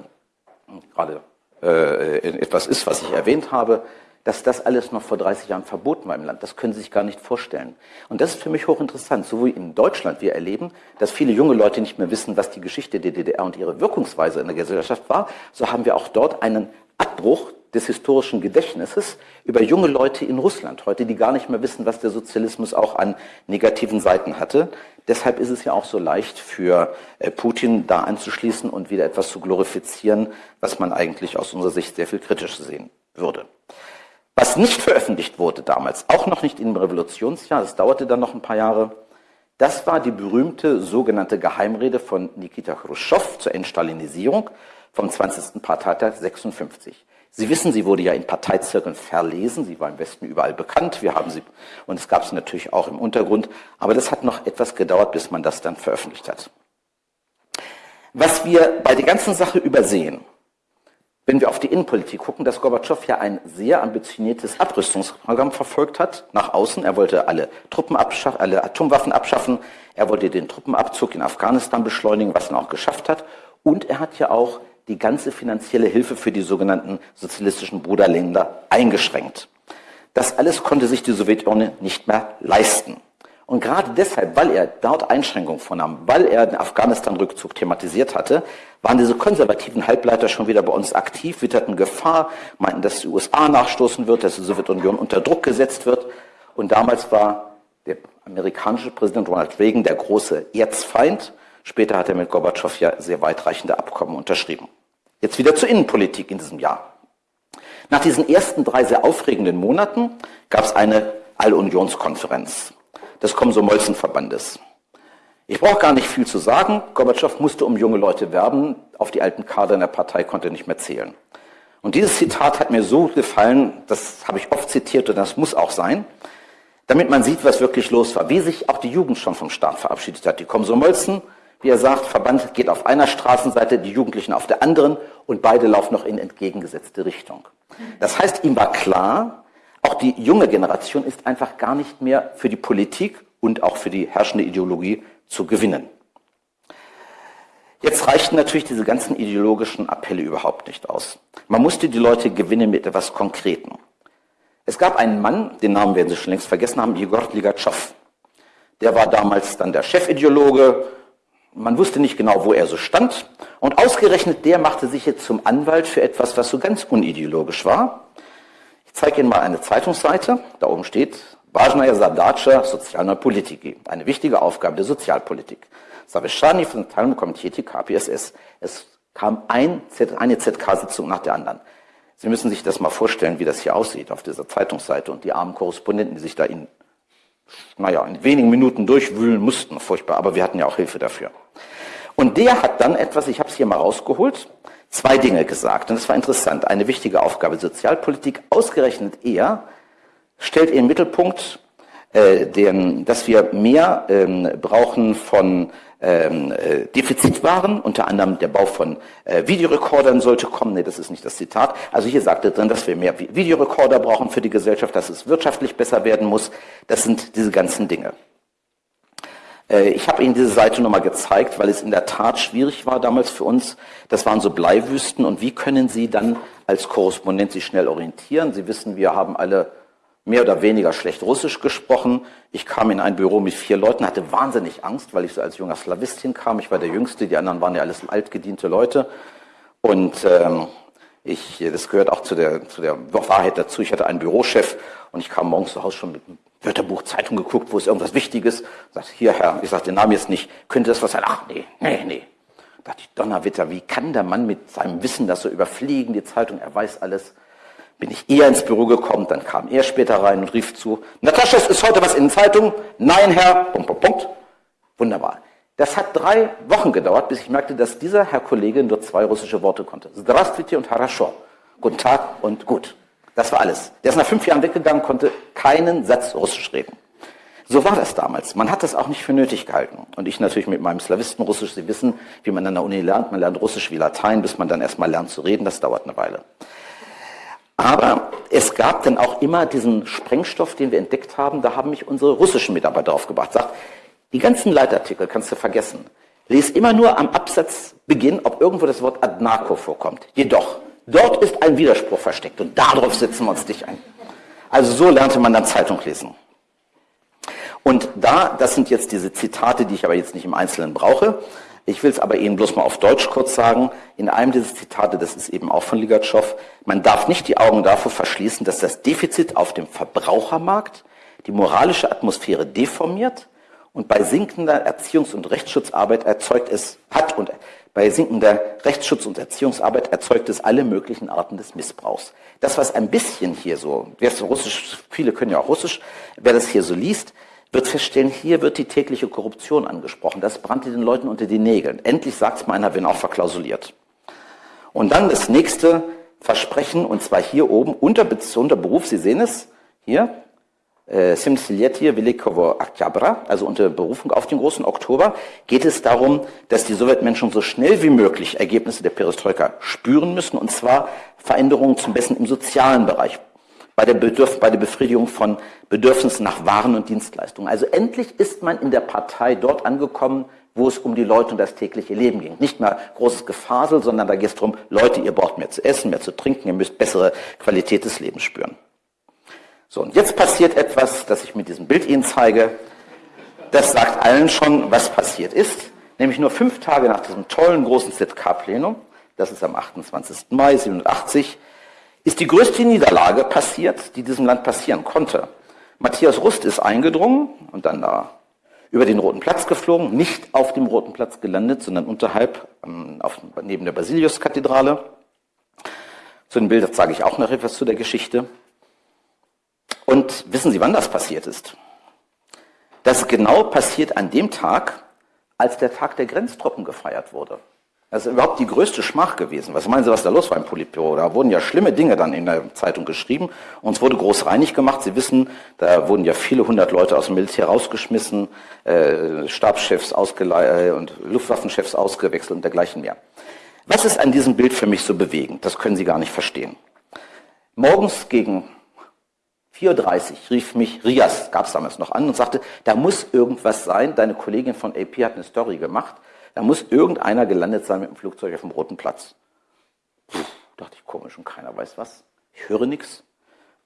gerade äh, etwas ist, was ich erwähnt habe, dass das alles noch vor 30 Jahren verboten war im Land. Das können Sie sich gar nicht vorstellen. Und das ist für mich hochinteressant. So wie in Deutschland wir erleben, dass viele junge Leute nicht mehr wissen, was die Geschichte der DDR und ihre Wirkungsweise in der Gesellschaft war, so haben wir auch dort einen Abbruch des historischen Gedächtnisses über junge Leute in Russland heute, die gar nicht mehr wissen, was der Sozialismus auch an negativen Seiten hatte. Deshalb ist es ja auch so leicht für äh, Putin da anzuschließen und wieder etwas zu glorifizieren, was man eigentlich aus unserer Sicht sehr viel kritischer sehen würde. Was nicht veröffentlicht wurde damals, auch noch nicht im Revolutionsjahr, das dauerte dann noch ein paar Jahre, das war die berühmte sogenannte Geheimrede von Nikita Khrushchev zur Entstalinisierung vom 20. Parteitag 56. Sie wissen, sie wurde ja in Parteizirkeln verlesen. Sie war im Westen überall bekannt. Wir haben sie, und es gab sie natürlich auch im Untergrund. Aber das hat noch etwas gedauert, bis man das dann veröffentlicht hat. Was wir bei der ganzen Sache übersehen, wenn wir auf die Innenpolitik gucken, dass Gorbatschow ja ein sehr ambitioniertes Abrüstungsprogramm verfolgt hat nach außen. Er wollte alle Truppen abschaffen, alle Atomwaffen abschaffen. Er wollte den Truppenabzug in Afghanistan beschleunigen, was er auch geschafft hat. Und er hat ja auch die ganze finanzielle Hilfe für die sogenannten sozialistischen Bruderländer eingeschränkt. Das alles konnte sich die Sowjetunion nicht mehr leisten. Und gerade deshalb, weil er dort Einschränkungen vornahm, weil er den Afghanistan-Rückzug thematisiert hatte, waren diese konservativen Halbleiter schon wieder bei uns aktiv, witterten Gefahr, meinten, dass die USA nachstoßen wird, dass die Sowjetunion unter Druck gesetzt wird. Und damals war der amerikanische Präsident Ronald Reagan der große Erzfeind. Später hat er mit Gorbatschow ja sehr weitreichende Abkommen unterschrieben. Jetzt wieder zur Innenpolitik in diesem Jahr. Nach diesen ersten drei sehr aufregenden Monaten gab es eine Allunionskonferenz des Komsomolzen-Verbandes. Ich brauche gar nicht viel zu sagen. Gorbatschow musste um junge Leute werben. Auf die alten Kader in der Partei konnte er nicht mehr zählen. Und dieses Zitat hat mir so gefallen, das habe ich oft zitiert und das muss auch sein, damit man sieht, was wirklich los war, wie sich auch die Jugend schon vom Staat verabschiedet hat. Die Komsomolzen wie er sagt, Verband geht auf einer Straßenseite, die Jugendlichen auf der anderen und beide laufen noch in entgegengesetzte Richtung. Das heißt, ihm war klar, auch die junge Generation ist einfach gar nicht mehr für die Politik und auch für die herrschende Ideologie zu gewinnen. Jetzt reichten natürlich diese ganzen ideologischen Appelle überhaupt nicht aus. Man musste die Leute gewinnen mit etwas Konkreten. Es gab einen Mann, den Namen werden Sie schon längst vergessen haben, Jegor Ligatschow. Der war damals dann der Chefideologe. Man wusste nicht genau, wo er so stand. Und ausgerechnet der machte sich jetzt zum Anwalt für etwas, was so ganz unideologisch war. Ich zeige Ihnen mal eine Zeitungsseite. Da oben steht Важная задача социальной политики. Eine wichtige Aufgabe der Sozialpolitik. Saveshani von Teilung Komiteti KPSS. Es kam ein, eine ZK-Sitzung nach der anderen. Sie müssen sich das mal vorstellen, wie das hier aussieht auf dieser Zeitungsseite und die armen Korrespondenten, die sich da in, naja, in wenigen Minuten durchwühlen mussten. Furchtbar, aber wir hatten ja auch Hilfe dafür. Und der hat dann etwas, ich habe es hier mal rausgeholt, zwei Dinge gesagt. Und das war interessant. Eine wichtige Aufgabe Sozialpolitik, ausgerechnet er, stellt in den Mittelpunkt, äh, den, dass wir mehr ähm, brauchen von ähm, äh, Defizitwaren, unter anderem der Bau von äh, Videorekordern sollte kommen. Nee, das ist nicht das Zitat. Also hier sagt er drin, dass wir mehr Videorekorder brauchen für die Gesellschaft, dass es wirtschaftlich besser werden muss. Das sind diese ganzen Dinge. Äh, ich habe Ihnen diese Seite nochmal gezeigt, weil es in der Tat schwierig war damals für uns. Das waren so Bleiwüsten. Und wie können Sie dann als Korrespondent sich schnell orientieren? Sie wissen, wir haben alle mehr oder weniger schlecht Russisch gesprochen. Ich kam in ein Büro mit vier Leuten, hatte wahnsinnig Angst, weil ich so als junger Slavist hinkam. Ich war der Jüngste, die anderen waren ja alles altgediente Leute. Und ähm, ich, das gehört auch zu der, zu der Wahrheit dazu. Ich hatte einen Bürochef und ich kam morgens zu Hause schon mit einem Wörterbuch, Zeitung geguckt, wo ist irgendwas Wichtiges. Sagt, hier Herr, ich sage den Namen jetzt nicht, könnte das was sein? Ach nee, nee, nee. Da dachte ich, Donnerwetter, wie kann der Mann mit seinem Wissen das so überfliegen, die Zeitung, er weiß alles bin ich eher ins Büro gekommen, dann kam er später rein und rief zu, Natascha, ist heute was in den Zeitungen? Nein, Herr, Punkt, Punkt, Punkt. Wunderbar. Das hat drei Wochen gedauert, bis ich merkte, dass dieser Herr Kollege nur zwei russische Worte konnte. Здравствуйте und Harasho. Guten Tag und gut. Das war alles. Der ist nach fünf Jahren weggegangen, konnte keinen Satz Russisch reden. So war das damals. Man hat das auch nicht für nötig gehalten. Und ich natürlich mit meinem Slawistenrussisch, Sie wissen, wie man an der Uni lernt. Man lernt Russisch wie Latein, bis man dann erstmal lernt zu reden. Das dauert eine Weile. Aber es gab dann auch immer diesen Sprengstoff, den wir entdeckt haben. Da haben mich unsere russischen Mitarbeiter aufgebracht. Sagt, die ganzen Leitartikel kannst du vergessen. Lies immer nur am Absatzbeginn, ob irgendwo das Wort Adnako vorkommt. Jedoch, dort ist ein Widerspruch versteckt und darauf setzen wir uns dich ein. Also so lernte man dann Zeitung lesen. Und da, das sind jetzt diese Zitate, die ich aber jetzt nicht im Einzelnen brauche, ich will es aber Ihnen bloß mal auf Deutsch kurz sagen. In einem dieser Zitate, das ist eben auch von Ligatschow, man darf nicht die Augen davor verschließen, dass das Defizit auf dem Verbrauchermarkt die moralische Atmosphäre deformiert und bei sinkender Erziehungs- und Rechtsschutzarbeit erzeugt es, hat und bei sinkender Rechtsschutz- und Erziehungsarbeit erzeugt es alle möglichen Arten des Missbrauchs. Das, was ein bisschen hier so, wer ist Russisch, viele können ja auch Russisch, wer das hier so liest, wird feststellen, hier wird die tägliche Korruption angesprochen. Das brannte den Leuten unter die Nägeln. Endlich sagt es mal einer, wenn auch verklausuliert. Und dann das nächste Versprechen, und zwar hier oben unter, unter Beruf, Sie sehen es, hier, äh, Simsilietie Velikovo Oktябra, also unter Berufung auf den großen Oktober, geht es darum, dass die Sowjetmenschen so schnell wie möglich Ergebnisse der Perestroika spüren müssen, und zwar Veränderungen zum Besten im sozialen Bereich bei der, Bedürf bei der Befriedigung von Bedürfnissen nach Waren und Dienstleistungen. Also endlich ist man in der Partei dort angekommen, wo es um die Leute und das tägliche Leben ging. Nicht mehr großes Gefasel, sondern da geht es darum, Leute, ihr braucht mehr zu essen, mehr zu trinken, ihr müsst bessere Qualität des Lebens spüren. So, und jetzt passiert etwas, das ich mit diesem Bild Ihnen zeige. Das sagt allen schon, was passiert ist. Nämlich nur fünf Tage nach diesem tollen großen ZK-Plenum, das ist am 28. Mai 87, ist die größte Niederlage passiert, die diesem Land passieren konnte. Matthias Rust ist eingedrungen und dann da über den Roten Platz geflogen, nicht auf dem Roten Platz gelandet, sondern unterhalb ähm, auf, neben der Basiliuskathedrale. Zu den Bildern sage ich auch noch etwas zu der Geschichte. Und wissen Sie, wann das passiert ist? Das genau passiert an dem Tag, als der Tag der Grenztruppen gefeiert wurde. Das ist überhaupt die größte Schmach gewesen. Was meinen Sie, was da los war im Politbüro? Da wurden ja schlimme Dinge dann in der Zeitung geschrieben. Uns wurde groß reinig gemacht. Sie wissen, da wurden ja viele hundert Leute aus dem Militär rausgeschmissen, äh, Stabschefs ausgeleiht äh, und Luftwaffenchefs ausgewechselt und dergleichen mehr. Was ist an diesem Bild für mich so bewegend? Das können Sie gar nicht verstehen. Morgens gegen 4.30 Uhr rief mich Rias, gab es damals noch an, und sagte, da muss irgendwas sein. Deine Kollegin von AP hat eine Story gemacht Da muss irgendeiner gelandet sein mit dem Flugzeug auf dem Roten Platz. Puh, dachte ich, komisch und keiner weiß was. Ich höre nichts.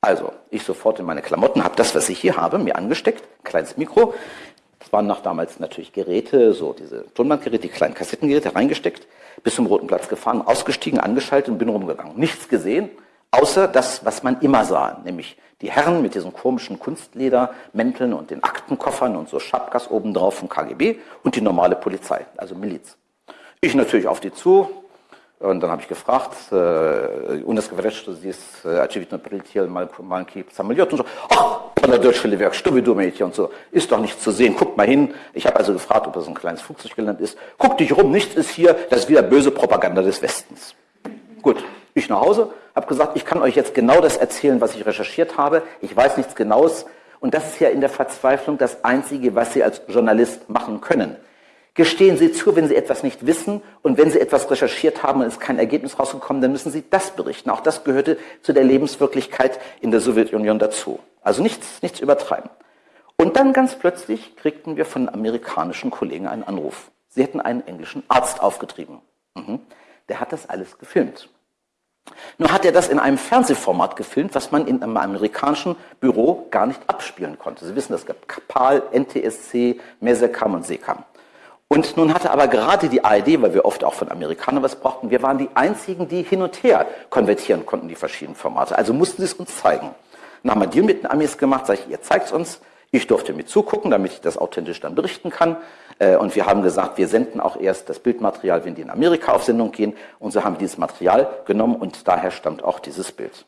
Also, ich sofort in meine Klamotten, habe das, was ich hier habe, mir angesteckt, kleines Mikro. Das waren noch damals natürlich Geräte, so diese Tonbandgeräte, die kleinen Kassettengeräte reingesteckt, bis zum Roten Platz gefahren, ausgestiegen, angeschaltet und bin rumgegangen. Nichts gesehen, außer das, was man immer sah, nämlich die Herren mit diesen komischen Kunstledermänteln und den Aktenkoffern und so Schapkas obendrauf vom KGB und die normale Polizei, also Miliz. Ich natürlich auf die zu, und dann habe ich gefragt, äh, у нас говорят, что здесь очевидно прилетел маленький самолет. Und so, ach, молодой Werk, что вы думаете? Und so, ist doch nichts zu sehen, guckt mal hin. Ich habe also gefragt, ob das ein kleines Flugzeug gelandet ist. Guck dich rum, nichts ist hier, das ist wieder böse Propaganda des Westens. Gut, ich nach Hause, habe gesagt, ich kann euch jetzt genau das erzählen, was ich recherchiert habe. Ich weiß nichts Genaues. Und das ist ja in der Verzweiflung das Einzige, was Sie als Journalist machen können. Gestehen Sie zu, wenn Sie etwas nicht wissen und wenn Sie etwas recherchiert haben und es kein Ergebnis rausgekommen, dann müssen Sie das berichten. Auch das gehörte zu der Lebenswirklichkeit in der Sowjetunion dazu. Also nichts, nichts übertreiben. Und dann ganz plötzlich kriegten wir von amerikanischen Kollegen einen Anruf. Sie hätten einen englischen Arzt aufgetrieben. Mhm. Der hat das alles gefilmt. Nur hat er das in einem Fernsehformat gefilmt, was man in einem amerikanischen Büro gar nicht abspielen konnte. Sie wissen, es gab PAL, NTSC, Mesecam und Secam. Und nun hatte aber gerade die ARD, weil wir oft auch von Amerikanern was brauchten, wir waren die einzigen, die hin und her konvertieren konnten, die verschiedenen Formate. Also mussten sie es uns zeigen. Dann haben wir Deal mit den Amis gemacht, sage ich, ihr zeigt es uns. Ich durfte mit zugucken, damit ich das authentisch dann berichten kann. Äh, und wir haben gesagt, wir senden auch erst das Bildmaterial, wenn die in Amerika auf Sendung gehen. Und so haben wir dieses Material genommen und daher stammt auch dieses Bild.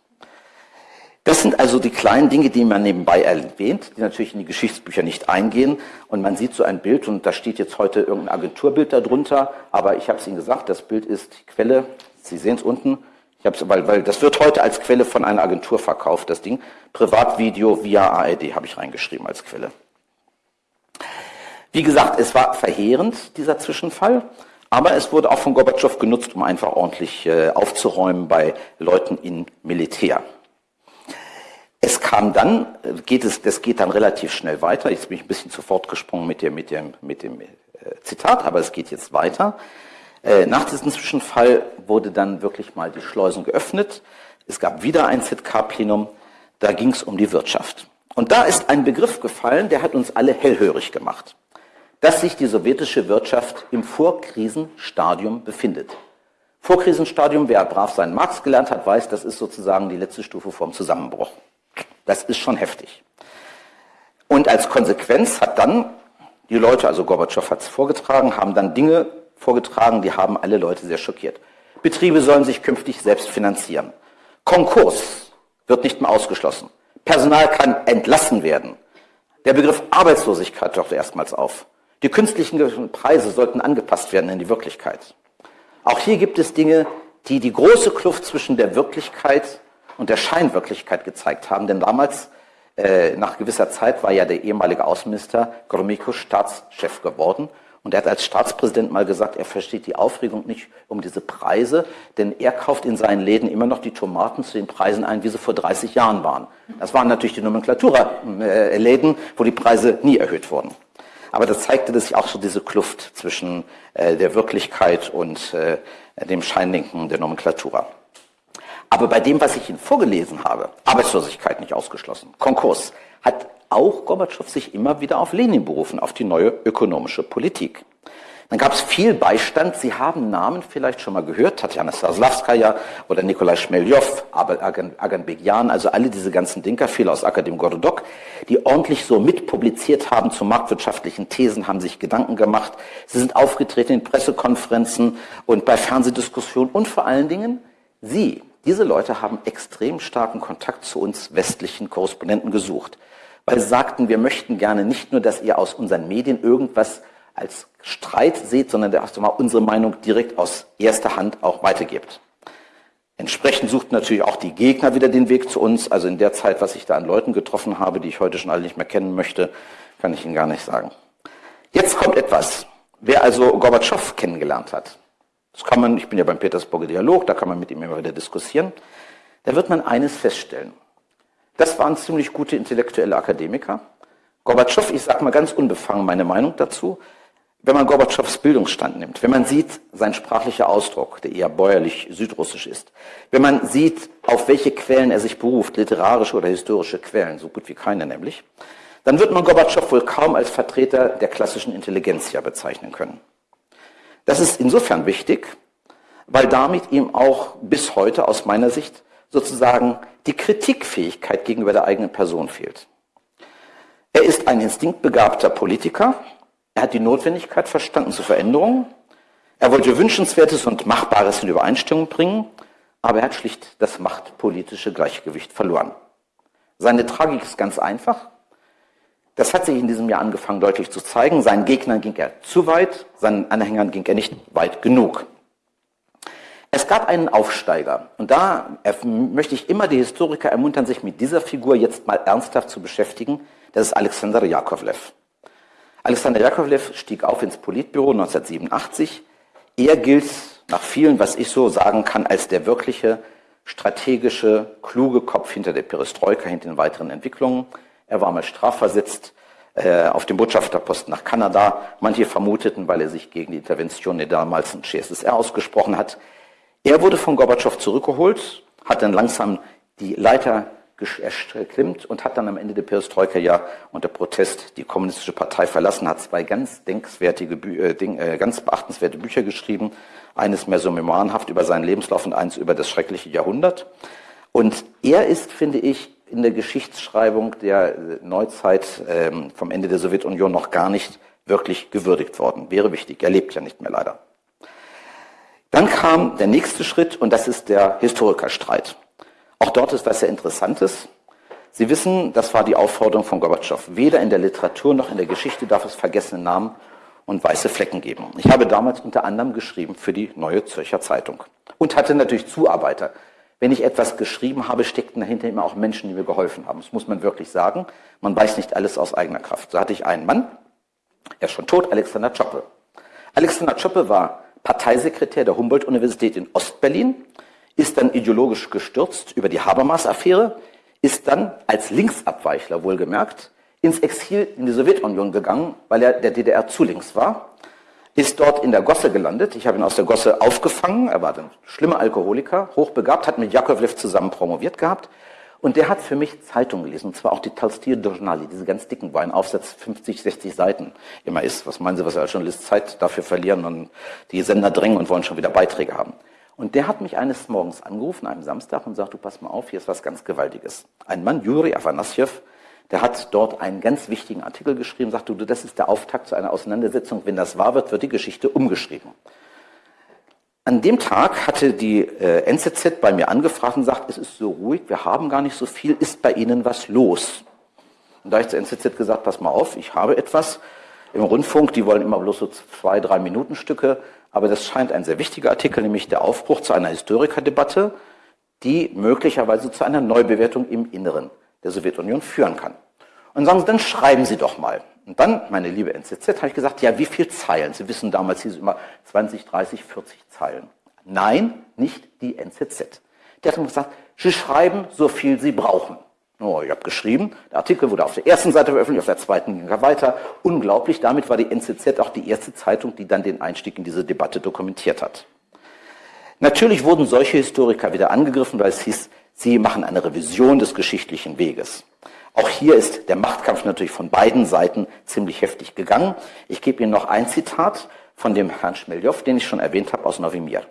Das sind also die kleinen Dinge, die man nebenbei erwähnt, die natürlich in die Geschichtsbücher nicht eingehen. Und man sieht so ein Bild und da steht jetzt heute irgendein Agenturbild darunter. Aber ich habe es Ihnen gesagt, das Bild ist die Quelle. Sie sehen es unten. Ich hab's, weil, weil das wird heute als Quelle von einer Agentur verkauft, das Ding. Privatvideo via ARD habe ich reingeschrieben als Quelle. Wie gesagt, es war verheerend, dieser Zwischenfall, aber es wurde auch von Gorbatschow genutzt, um einfach ordentlich äh, aufzuräumen bei Leuten in Militär. Es kam dann, äh, geht es, das geht dann relativ schnell weiter. Jetzt bin ich ein bisschen zu fortgesprungen mit dem, mit dem, mit dem äh, Zitat, aber es geht jetzt weiter. Äh, nach diesem Zwischenfall wurde dann wirklich mal die Schleusen geöffnet. Es gab wieder ein ZK-Plenum. Da ging es um die Wirtschaft. Und da ist ein Begriff gefallen, der hat uns alle hellhörig gemacht dass sich die sowjetische Wirtschaft im Vorkrisenstadium befindet. Vorkrisenstadium, wer brav seinen Marx gelernt hat, weiß, das ist sozusagen die letzte Stufe vom Zusammenbruch. Das ist schon heftig. Und als Konsequenz hat dann die Leute, also Gorbatschow hat es vorgetragen, haben dann Dinge vorgetragen, die haben alle Leute sehr schockiert. Betriebe sollen sich künftig selbst finanzieren. Konkurs wird nicht mehr ausgeschlossen. Personal kann entlassen werden. Der Begriff Arbeitslosigkeit taucht erstmals auf. Die künstlichen Preise sollten angepasst werden in die Wirklichkeit. Auch hier gibt es Dinge, die die große Kluft zwischen der Wirklichkeit und der Scheinwirklichkeit gezeigt haben. Denn damals, äh, nach gewisser Zeit, war ja der ehemalige Außenminister Gromyko Staatschef geworden. Und er hat als Staatspräsident mal gesagt, er versteht die Aufregung nicht um diese Preise, denn er kauft in seinen Läden immer noch die Tomaten zu den Preisen ein, wie sie vor 30 Jahren waren. Das waren natürlich die Nomenklatura-Läden, wo die Preise nie erhöht wurden. Aber das zeigte sich auch so diese Kluft zwischen äh, der Wirklichkeit und äh, dem Scheindenken der Nomenklatura. Aber bei dem, was ich Ihnen vorgelesen habe, Arbeitslosigkeit nicht ausgeschlossen, Konkurs, hat auch Gorbatschow sich immer wieder auf Lenin berufen, auf die neue ökonomische Politik. Dann gab es viel Beistand. Sie haben Namen vielleicht schon mal gehört, Tatjana Saslavskaya oder Nikolai Schmeljow, Agan also alle diese ganzen Dinker, viele aus Akadem Gordok, die ordentlich so mitpubliziert haben zu marktwirtschaftlichen Thesen, haben sich Gedanken gemacht. Sie sind aufgetreten in Pressekonferenzen und bei Fernsehdiskussionen und vor allen Dingen Sie, diese Leute haben extrem starken Kontakt zu uns westlichen Korrespondenten gesucht, weil sie sagten, wir möchten gerne nicht nur, dass ihr aus unseren Medien irgendwas als Streit seht, sondern der erste Mal unsere Meinung direkt aus erster Hand auch weitergibt. Entsprechend sucht natürlich auch die Gegner wieder den Weg zu uns. Also in der Zeit, was ich da an Leuten getroffen habe, die ich heute schon alle nicht mehr kennen möchte, kann ich Ihnen gar nicht sagen. Jetzt kommt etwas. Wer also Gorbatschow kennengelernt hat, das kann man, ich bin ja beim Petersburger Dialog, da kann man mit ihm immer wieder diskutieren, da wird man eines feststellen. Das waren ziemlich gute intellektuelle Akademiker. Gorbatschow, ich sage mal ganz unbefangen meine Meinung dazu, wenn man Gorbatschows Bildungsstand nimmt, wenn man sieht, sein sprachlicher Ausdruck, der eher bäuerlich südrussisch ist, wenn man sieht, auf welche Quellen er sich beruft, literarische oder historische Quellen, so gut wie keine nämlich, dann wird man Gorbatschow wohl kaum als Vertreter der klassischen Intelligenz ja bezeichnen können. Das ist insofern wichtig, weil damit ihm auch bis heute aus meiner Sicht sozusagen die Kritikfähigkeit gegenüber der eigenen Person fehlt. Er ist ein instinktbegabter Politiker, er hat die Notwendigkeit verstanden zu Veränderungen. Er wollte Wünschenswertes und Machbares in Übereinstimmung bringen, aber er hat schlicht das machtpolitische Gleichgewicht verloren. Seine Tragik ist ganz einfach. Das hat sich in diesem Jahr angefangen deutlich zu zeigen. Seinen Gegnern ging er zu weit, seinen Anhängern ging er nicht weit genug. Es gab einen Aufsteiger und da möchte ich immer die Historiker ermuntern, sich mit dieser Figur jetzt mal ernsthaft zu beschäftigen. Das ist Alexander Jakovlev. Alexander Jakovlev stieg auf ins Politbüro 1987. Er gilt nach vielen, was ich so sagen kann, als der wirkliche strategische, kluge Kopf hinter der Perestroika, hinter den weiteren Entwicklungen. Er war mal strafversetzt äh, auf dem Botschafterposten nach Kanada. Manche vermuteten, weil er sich gegen die Intervention der damaligen CSSR ausgesprochen hat. Er wurde von Gorbatschow zurückgeholt, hat dann langsam die Leiter erklimmt und hat dann am Ende der Perestroika ja unter Protest die kommunistische Partei verlassen, hat zwei ganz denkswertige, äh, äh, ganz beachtenswerte Bücher geschrieben. Eines mehr so memoirenhaft über seinen Lebenslauf und eins über das schreckliche Jahrhundert. Und er ist, finde ich, in der Geschichtsschreibung der Neuzeit ähm, vom Ende der Sowjetunion noch gar nicht wirklich gewürdigt worden. Wäre wichtig. Er lebt ja nicht mehr leider. Dann kam der nächste Schritt und das ist der Historikerstreit. Auch dort ist was sehr Interessantes. Sie wissen, das war die Aufforderung von Gorbatschow. Weder in der Literatur noch in der Geschichte darf es vergessene Namen und weiße Flecken geben. Ich habe damals unter anderem geschrieben für die Neue Zürcher Zeitung und hatte natürlich Zuarbeiter. Wenn ich etwas geschrieben habe, steckten dahinter immer auch Menschen, die mir geholfen haben. Das muss man wirklich sagen. Man weiß nicht alles aus eigener Kraft. So hatte ich einen Mann, er ist schon tot, Alexander Czoppe. Alexander Czoppe war Parteisekretär der Humboldt-Universität in Ostberlin ist dann ideologisch gestürzt über die Habermas-Affäre, ist dann als Linksabweichler wohlgemerkt ins Exil in die Sowjetunion gegangen, weil er der DDR zu links war, ist dort in der Gosse gelandet. Ich habe ihn aus der Gosse aufgefangen. Er war ein schlimmer Alkoholiker, hochbegabt, hat mit Jakovlev zusammen promoviert gehabt. Und der hat für mich Zeitungen gelesen, und zwar auch die Talstir Journali, diese ganz dicken, wo ein Aufsatz 50, 60 Seiten immer ist. Was meinen Sie, was er als Journalist Zeit dafür verlieren und die Sender drängen und wollen schon wieder Beiträge haben. Und der hat mich eines Morgens angerufen, einem Samstag, und sagt, du pass mal auf, hier ist was ganz Gewaltiges. Ein Mann, Juri Afanasyev, der hat dort einen ganz wichtigen Artikel geschrieben, sagt du, das ist der Auftakt zu einer Auseinandersetzung. Wenn das wahr wird, wird die Geschichte umgeschrieben. An dem Tag hatte die äh, NZZ bei mir angefragt und sagt, es ist so ruhig, wir haben gar nicht so viel, ist bei Ihnen was los? Und da habe ich zur NZZ gesagt, pass mal auf, ich habe etwas im Rundfunk, die wollen immer bloß so zwei, drei Minuten Stücke, aber das scheint ein sehr wichtiger Artikel, nämlich der Aufbruch zu einer Historikerdebatte, die möglicherweise zu einer Neubewertung im Inneren der Sowjetunion führen kann. Und sagen Sie, dann schreiben Sie doch mal. Und dann, meine liebe NZZ, habe ich gesagt, ja, wie viele Zeilen? Sie wissen, damals hieß es immer 20, 30, 40 Zeilen. Nein, nicht die NZZ. Der hat gesagt, Sie schreiben so viel Sie brauchen. Oh, ich habe geschrieben, der Artikel wurde auf der ersten Seite veröffentlicht, auf der zweiten ging er weiter. Unglaublich, damit war die NZZ auch die erste Zeitung, die dann den Einstieg in diese Debatte dokumentiert hat. Natürlich wurden solche Historiker wieder angegriffen, weil es hieß, sie machen eine Revision des geschichtlichen Weges. Auch hier ist der Machtkampf natürlich von beiden Seiten ziemlich heftig gegangen. Ich gebe Ihnen noch ein Zitat von dem Herrn Schmeljow, den ich schon erwähnt habe, aus Novimir.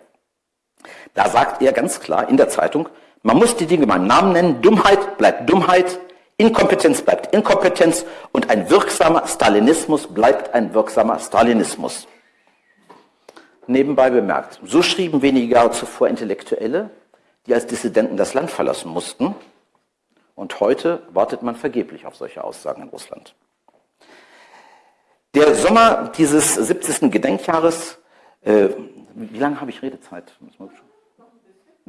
Da sagt er ganz klar in der Zeitung, man muss die Dinge beim Namen nennen. Dummheit bleibt Dummheit, Inkompetenz bleibt Inkompetenz und ein wirksamer Stalinismus bleibt ein wirksamer Stalinismus. Nebenbei bemerkt, so schrieben wenige Jahre zuvor Intellektuelle, die als Dissidenten das Land verlassen mussten. Und heute wartet man vergeblich auf solche Aussagen in Russland. Der Sommer dieses 70. Gedenkjahres, äh, wie lange habe ich Redezeit?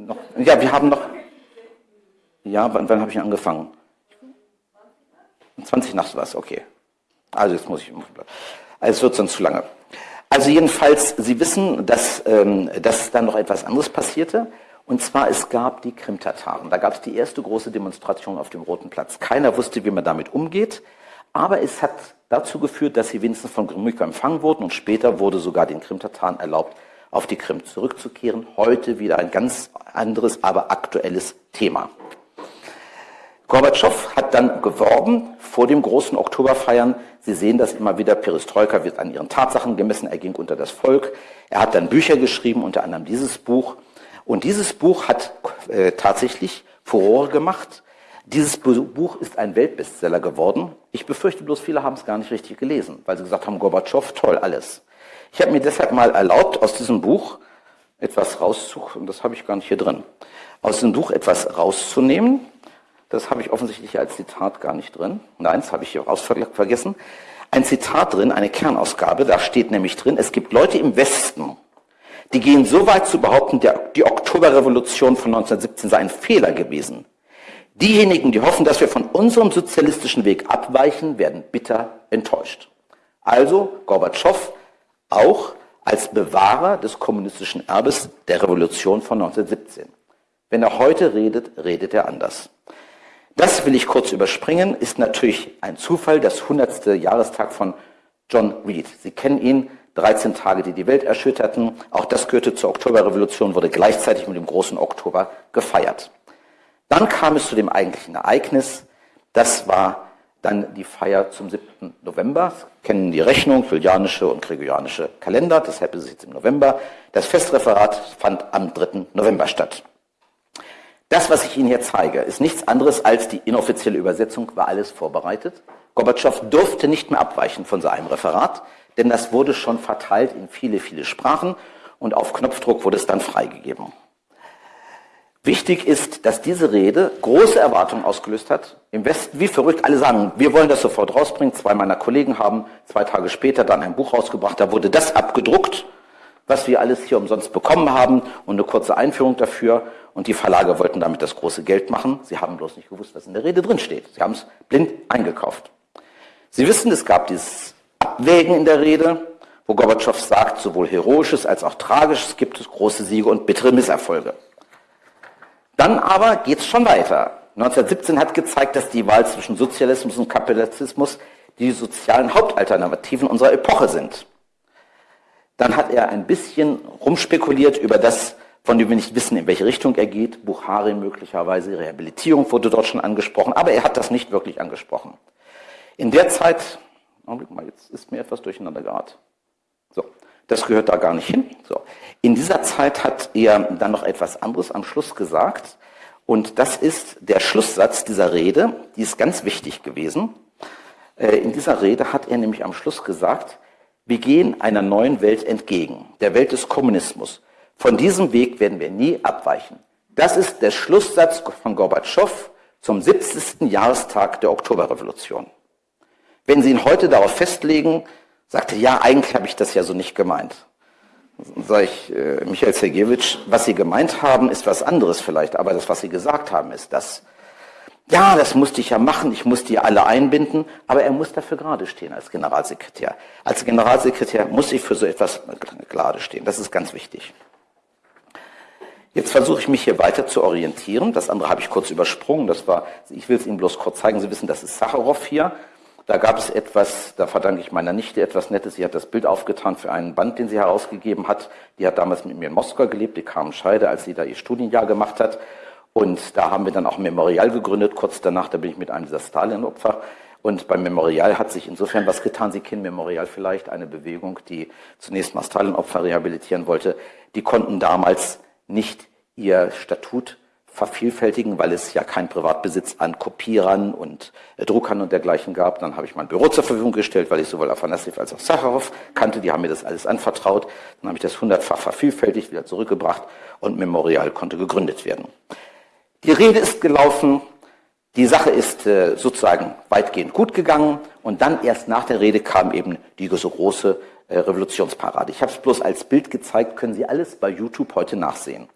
Noch, ja, wir haben noch. Ja, wann, wann habe ich angefangen? 20 nach was, okay. Also jetzt muss ich. Also es wird sonst zu lange. Also jedenfalls, Sie wissen, dass, ähm, dass dann noch etwas anderes passierte. Und zwar, es gab die Krim-Tataren. Da gab es die erste große Demonstration auf dem Roten Platz. Keiner wusste, wie man damit umgeht. Aber es hat dazu geführt, dass sie wenigstens von Gromyko empfangen wurden und später wurde sogar den Krimtataren erlaubt, auf die Krim zurückzukehren. Heute wieder ein ganz anderes, aber aktuelles Thema. Gorbatschow hat dann geworben vor dem großen Oktoberfeiern. Sie sehen das immer wieder. Perestroika wird an ihren Tatsachen gemessen. Er ging unter das Volk. Er hat dann Bücher geschrieben, unter anderem dieses Buch. Und dieses Buch hat äh, tatsächlich Furore gemacht. Dieses Buch ist ein Weltbestseller geworden. Ich befürchte bloß, viele haben es gar nicht richtig gelesen, weil sie gesagt haben, Gorbatschow, toll, alles. Ich habe mir deshalb mal erlaubt, aus diesem Buch etwas rauszunehmen, und das habe ich gar nicht hier drin, aus diesem Buch etwas rauszunehmen. Das habe ich offensichtlich als Zitat gar nicht drin. Nein, das habe ich hier raus vergessen. Ein Zitat drin, eine Kernausgabe, da steht nämlich drin, es gibt Leute im Westen, die gehen so weit zu behaupten, die Oktoberrevolution von 1917 sei ein Fehler gewesen. Diejenigen, die hoffen, dass wir von unserem sozialistischen Weg abweichen, werden bitter enttäuscht. Also Gorbatschow auch als Bewahrer des kommunistischen Erbes der Revolution von 1917. Wenn er heute redet, redet er anders. Das will ich kurz überspringen, ist natürlich ein Zufall, das 100. Jahrestag von John Reed. Sie kennen ihn, 13 Tage, die die Welt erschütterten. Auch das gehörte zur Oktoberrevolution, wurde gleichzeitig mit dem großen Oktober gefeiert. Dann kam es zu dem eigentlichen Ereignis. Das war dann die Feier zum 7. November. Kennen die Rechnung, julianische und gregorianische Kalender. Deshalb ist es jetzt im November. Das Festreferat fand am 3. November statt. Das, was ich Ihnen hier zeige, ist nichts anderes als die inoffizielle Übersetzung, war alles vorbereitet. Gorbatschow durfte nicht mehr abweichen von seinem Referat, denn das wurde schon verteilt in viele, viele Sprachen und auf Knopfdruck wurde es dann freigegeben. Wichtig ist, dass diese Rede große Erwartungen ausgelöst hat. Im Westen wie verrückt, alle sagen, wir wollen das sofort rausbringen. Zwei meiner Kollegen haben zwei Tage später dann ein Buch rausgebracht, da wurde das abgedruckt, was wir alles hier umsonst bekommen haben und eine kurze Einführung dafür. Und die Verlage wollten damit das große Geld machen. Sie haben bloß nicht gewusst, was in der Rede drin steht. Sie haben es blind eingekauft. Sie wissen, es gab dieses Abwägen in der Rede, wo Gorbatschow sagt, sowohl Heroisches als auch Tragisches gibt es große Siege und bittere Misserfolge. Dann aber geht es schon weiter. 1917 hat gezeigt, dass die Wahl zwischen Sozialismus und Kapitalismus die sozialen Hauptalternativen unserer Epoche sind. Dann hat er ein bisschen rumspekuliert über das, von dem wir nicht wissen, in welche Richtung er geht. Buchari möglicherweise, Rehabilitierung wurde dort schon angesprochen, aber er hat das nicht wirklich angesprochen. In der Zeit, Augenblick mal, jetzt ist mir etwas durcheinander geraten. Das gehört da gar nicht hin. So. In dieser Zeit hat er dann noch etwas anderes am Schluss gesagt. Und das ist der Schlusssatz dieser Rede. Die ist ganz wichtig gewesen. Äh, in dieser Rede hat er nämlich am Schluss gesagt, wir gehen einer neuen Welt entgegen, der Welt des Kommunismus. Von diesem Weg werden wir nie abweichen. Das ist der Schlusssatz von Gorbatschow zum 70. Jahrestag der Oktoberrevolution. Wenn Sie ihn heute darauf festlegen, sagte, ja, eigentlich habe ich das ja so nicht gemeint. Sag ich, äh, Michael Sergejewitsch, was Sie gemeint haben, ist was anderes vielleicht, aber das, was Sie gesagt haben, ist das. Ja, das musste ich ja machen, ich musste die alle einbinden, aber er muss dafür gerade stehen als Generalsekretär. Als Generalsekretär muss ich für so etwas gerade stehen. Das ist ganz wichtig. Jetzt versuche ich mich hier weiter zu orientieren. Das andere habe ich kurz übersprungen. Das war, ich will es Ihnen bloß kurz zeigen. Sie wissen, das ist Sacharow hier. Da gab es etwas, da verdanke ich meiner Nichte etwas Nettes. Sie hat das Bild aufgetan für einen Band, den sie herausgegeben hat. Die hat damals mit mir in Moskau gelebt, die kam Scheide, als sie da ihr Studienjahr gemacht hat. Und da haben wir dann auch ein Memorial gegründet. Kurz danach, da bin ich mit einem dieser Stalin-Opfer. Und beim Memorial hat sich insofern was getan. Sie kennen Memorial vielleicht, eine Bewegung, die zunächst mal Stalin-Opfer rehabilitieren wollte. Die konnten damals nicht ihr Statut vervielfältigen, weil es ja keinen Privatbesitz an Kopierern und äh, Druckern und dergleichen gab. Dann habe ich mein Büro zur Verfügung gestellt, weil ich sowohl Afanassiev als auch Sacharow kannte. Die haben mir das alles anvertraut. Dann habe ich das hundertfach vervielfältigt, wieder zurückgebracht und Memorial konnte gegründet werden. Die Rede ist gelaufen. Die Sache ist äh, sozusagen weitgehend gut gegangen und dann erst nach der Rede kam eben die so große äh, Revolutionsparade. Ich habe es bloß als Bild gezeigt, können Sie alles bei YouTube heute nachsehen.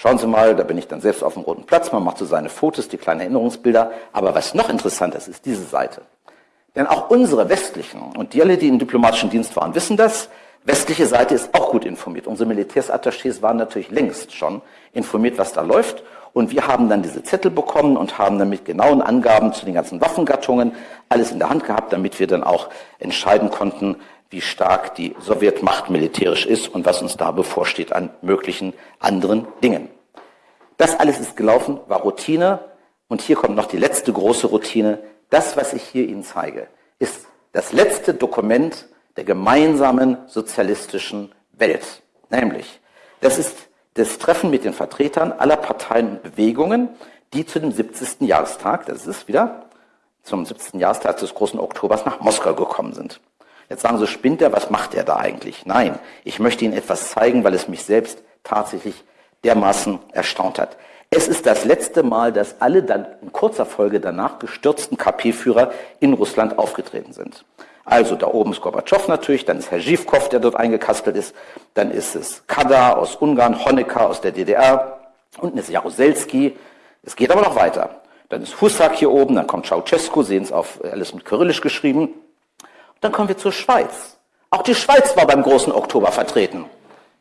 Schauen Sie mal, da bin ich dann selbst auf dem Roten Platz, man macht so seine Fotos, die kleinen Erinnerungsbilder. Aber was noch interessanter ist, ist diese Seite. Denn auch unsere westlichen, und die alle, die im diplomatischen Dienst waren, wissen das, westliche Seite ist auch gut informiert. Unsere Militärsattachés waren natürlich längst schon informiert, was da läuft. Und wir haben dann diese Zettel bekommen und haben dann mit genauen Angaben zu den ganzen Waffengattungen alles in der Hand gehabt, damit wir dann auch entscheiden konnten, wie stark die Sowjetmacht militärisch ist und was uns da bevorsteht an möglichen anderen Dingen. Das alles ist gelaufen, war Routine. Und hier kommt noch die letzte große Routine. Das, was ich hier Ihnen zeige, ist das letzte Dokument der gemeinsamen sozialistischen Welt. Nämlich, das ist das Treffen mit den Vertretern aller Parteien und Bewegungen, die zu dem 70. Jahrestag, das ist wieder zum 70. Jahrestag des großen Oktobers nach Moskau gekommen sind. Jetzt sagen Sie, spinnt er, was macht er da eigentlich? Nein, ich möchte Ihnen etwas zeigen, weil es mich selbst tatsächlich dermaßen erstaunt hat. Es ist das letzte Mal, dass alle dann in kurzer Folge danach gestürzten KP-Führer in Russland aufgetreten sind. Also da oben ist Gorbatschow natürlich, dann ist Herr Zhivkov, der dort eingekastelt ist, dann ist es Kada aus Ungarn, Honecker aus der DDR, unten ist Jaruzelski. Es geht aber noch weiter. Dann ist Husak hier oben, dann kommt Ceausescu, sehen es auf alles mit Kyrillisch geschrieben. Dann kommen wir zur Schweiz. Auch die Schweiz war beim großen Oktober vertreten.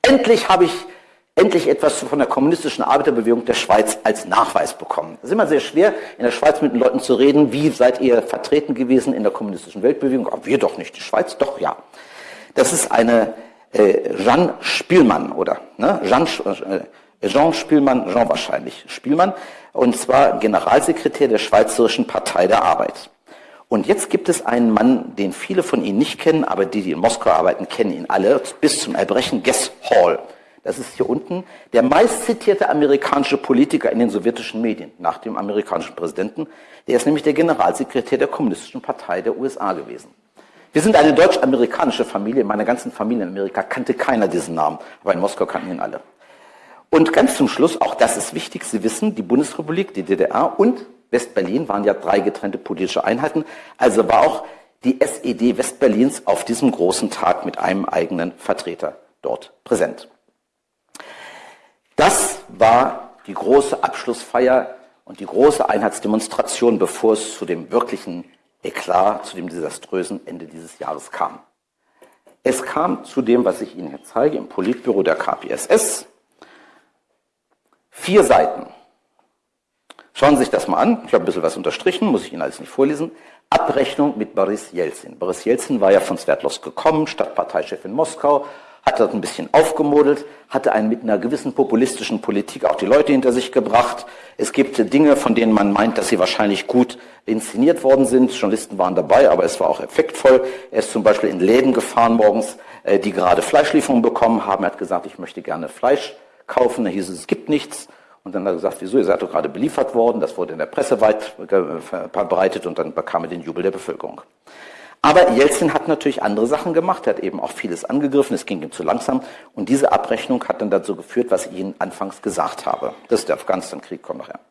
Endlich habe ich endlich etwas von der kommunistischen Arbeiterbewegung der Schweiz als Nachweis bekommen. Es ist immer sehr schwer, in der Schweiz mit den Leuten zu reden, wie seid ihr vertreten gewesen in der kommunistischen Weltbewegung? Aber wir doch nicht, die Schweiz doch, ja. Das ist eine äh, Jean Spielmann, oder? Ne? Jean, äh, Jean Spielmann, Jean wahrscheinlich Spielmann, und zwar Generalsekretär der Schweizerischen Partei der Arbeit. Und jetzt gibt es einen Mann, den viele von Ihnen nicht kennen, aber die, die in Moskau arbeiten, kennen ihn alle, bis zum Erbrechen, Guess Hall. Das ist hier unten der meistzitierte amerikanische Politiker in den sowjetischen Medien nach dem amerikanischen Präsidenten. Der ist nämlich der Generalsekretär der Kommunistischen Partei der USA gewesen. Wir sind eine deutsch-amerikanische Familie. In meiner ganzen Familie in Amerika kannte keiner diesen Namen, aber in Moskau kannten ihn alle. Und ganz zum Schluss, auch das ist wichtig, Sie wissen, die Bundesrepublik, die DDR und Westberlin waren ja drei getrennte politische Einheiten. Also war auch die SED Westberlins auf diesem großen Tag mit einem eigenen Vertreter dort präsent. Das war die große Abschlussfeier und die große Einheitsdemonstration, bevor es zu dem wirklichen Eklat, zu dem desaströsen Ende dieses Jahres kam. Es kam zu dem, was ich Ihnen hier zeige, im Politbüro der KPSS. Vier Seiten Schauen Sie sich das mal an. Ich habe ein bisschen was unterstrichen, muss ich Ihnen alles nicht vorlesen. Abrechnung mit Boris Jelzin. Boris Jelzin war ja von Sverdlovsk gekommen, Stadtparteichef in Moskau, hat dort ein bisschen aufgemodelt, hatte einen mit einer gewissen populistischen Politik auch die Leute hinter sich gebracht. Es gibt Dinge, von denen man meint, dass sie wahrscheinlich gut inszeniert worden sind. Journalisten waren dabei, aber es war auch effektvoll. Er ist zum Beispiel in Läden gefahren morgens, äh, die gerade Fleischlieferungen bekommen haben. Er hat gesagt, ich möchte gerne Fleisch kaufen. Da hieß es, es gibt nichts. Und dann hat er gesagt, wieso, ihr seid doch gerade beliefert worden. Das wurde in der Presse weit verbreitet und dann bekam er den Jubel der Bevölkerung. Aber Jelzin hat natürlich andere Sachen gemacht, er hat eben auch vieles angegriffen, es ging ihm zu langsam. Und diese Abrechnung hat dann dazu geführt, was ich Ihnen anfangs gesagt habe. Das ist der Afghanistan-Krieg, kommt nachher.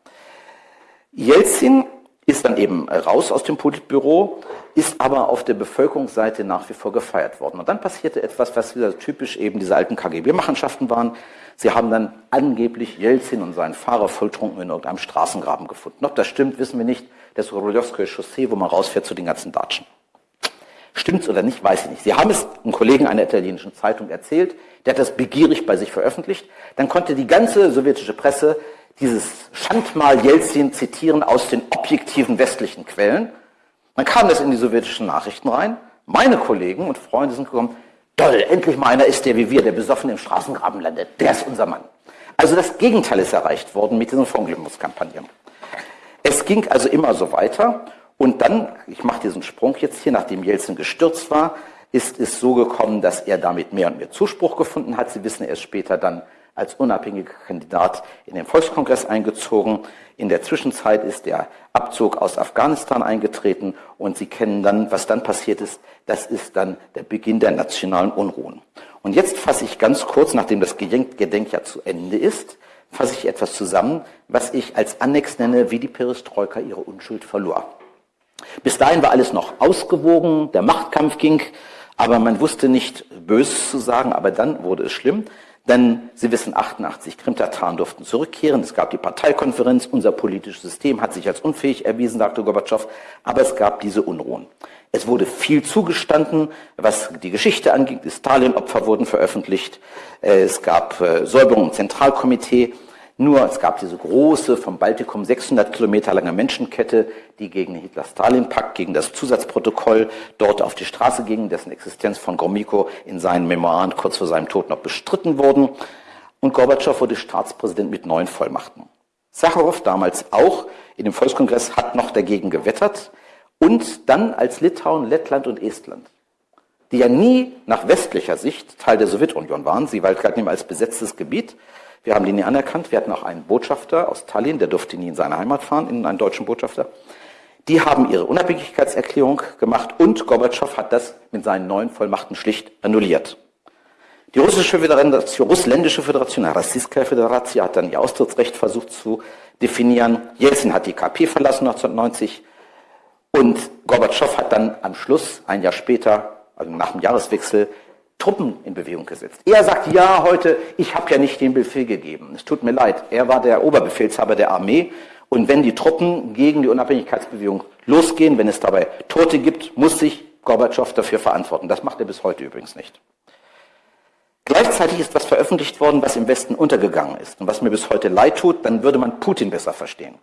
Jelzin ist dann eben raus aus dem Politbüro, ist aber auf der Bevölkerungsseite nach wie vor gefeiert worden. Und dann passierte etwas, was wieder typisch eben diese alten KGB-Machenschaften waren. Sie haben dann angeblich Jelzin und seinen Fahrer volltrunken in irgendeinem Straßengraben gefunden. Ob das stimmt, wissen wir nicht. Das Rulowskoje Chaussee, wo man rausfährt zu den ganzen Datschen. Stimmt's oder nicht, weiß ich nicht. Sie haben es einem Kollegen einer italienischen Zeitung erzählt, der hat das begierig bei sich veröffentlicht. Dann konnte die ganze sowjetische Presse dieses Schandmal Jelzin zitieren aus den objektiven westlichen Quellen. Dann kam das in die sowjetischen Nachrichten rein. Meine Kollegen und Freunde sind gekommen, Toll, endlich mal einer ist, der wie wir, der besoffen im Straßengraben landet. Der ist unser Mann. Also das Gegenteil ist erreicht worden mit diesen Verunglimpfungskampagnen. Es ging also immer so weiter. Und dann, ich mache diesen Sprung jetzt hier, nachdem Jelzin gestürzt war, ist es so gekommen, dass er damit mehr und mehr Zuspruch gefunden hat. Sie wissen, er ist später dann als unabhängiger Kandidat in den Volkskongress eingezogen. In der Zwischenzeit ist der Abzug aus Afghanistan eingetreten und Sie kennen dann, was dann passiert ist. Das ist dann der Beginn der nationalen Unruhen. Und jetzt fasse ich ganz kurz, nachdem das Gedenkjahr zu Ende ist, fasse ich etwas zusammen, was ich als Annex nenne, wie die Perestroika ihre Unschuld verlor. Bis dahin war alles noch ausgewogen, der Machtkampf ging, aber man wusste nicht Böses zu sagen, aber dann wurde es schlimm. Denn Sie wissen, 88 Krimtataren durften zurückkehren. Es gab die Parteikonferenz. Unser politisches System hat sich als unfähig erwiesen, sagte Gorbatschow. Aber es gab diese Unruhen. Es wurde viel zugestanden, was die Geschichte angeht. Die Stalin-Opfer wurden veröffentlicht. Äh, es gab äh, Säuberungen im Zentralkomitee. Nur es gab diese große, vom Baltikum 600 Kilometer lange Menschenkette, die gegen den Hitler-Stalin-Pakt, gegen das Zusatzprotokoll dort auf die Straße ging, dessen Existenz von Gromyko in seinen Memoiren kurz vor seinem Tod noch bestritten wurden. Und Gorbatschow wurde Staatspräsident mit neuen Vollmachten. Sacharow damals auch in dem Volkskongress hat noch dagegen gewettert und dann als Litauen, Lettland und Estland die ja nie nach westlicher Sicht Teil der Sowjetunion waren. Sie galten als besetztes Gebiet. Wir haben die nie anerkannt. Wir hatten auch einen Botschafter aus Tallinn, der durfte nie in seine Heimat fahren, in einen deutschen Botschafter. Die haben ihre Unabhängigkeitserklärung gemacht und Gorbatschow hat das mit seinen neuen Vollmachten schlicht annulliert. Die russische Föderation, russländische Föderation, Rassiskaya Föderation, hat dann ihr Austrittsrecht versucht zu definieren. Jelzin hat die KP verlassen 1990 und Gorbatschow hat dann am Schluss, ein Jahr später, also nach dem Jahreswechsel, Truppen in Bewegung gesetzt. Er sagt, ja, heute, ich habe ja nicht den Befehl gegeben. Es tut mir leid. Er war der Oberbefehlshaber der Armee. Und wenn die Truppen gegen die Unabhängigkeitsbewegung losgehen, wenn es dabei Tote gibt, muss sich Gorbatschow dafür verantworten. Das macht er bis heute übrigens nicht. Gleichzeitig ist was veröffentlicht worden, was im Westen untergegangen ist und was mir bis heute leid tut, dann würde man Putin besser verstehen.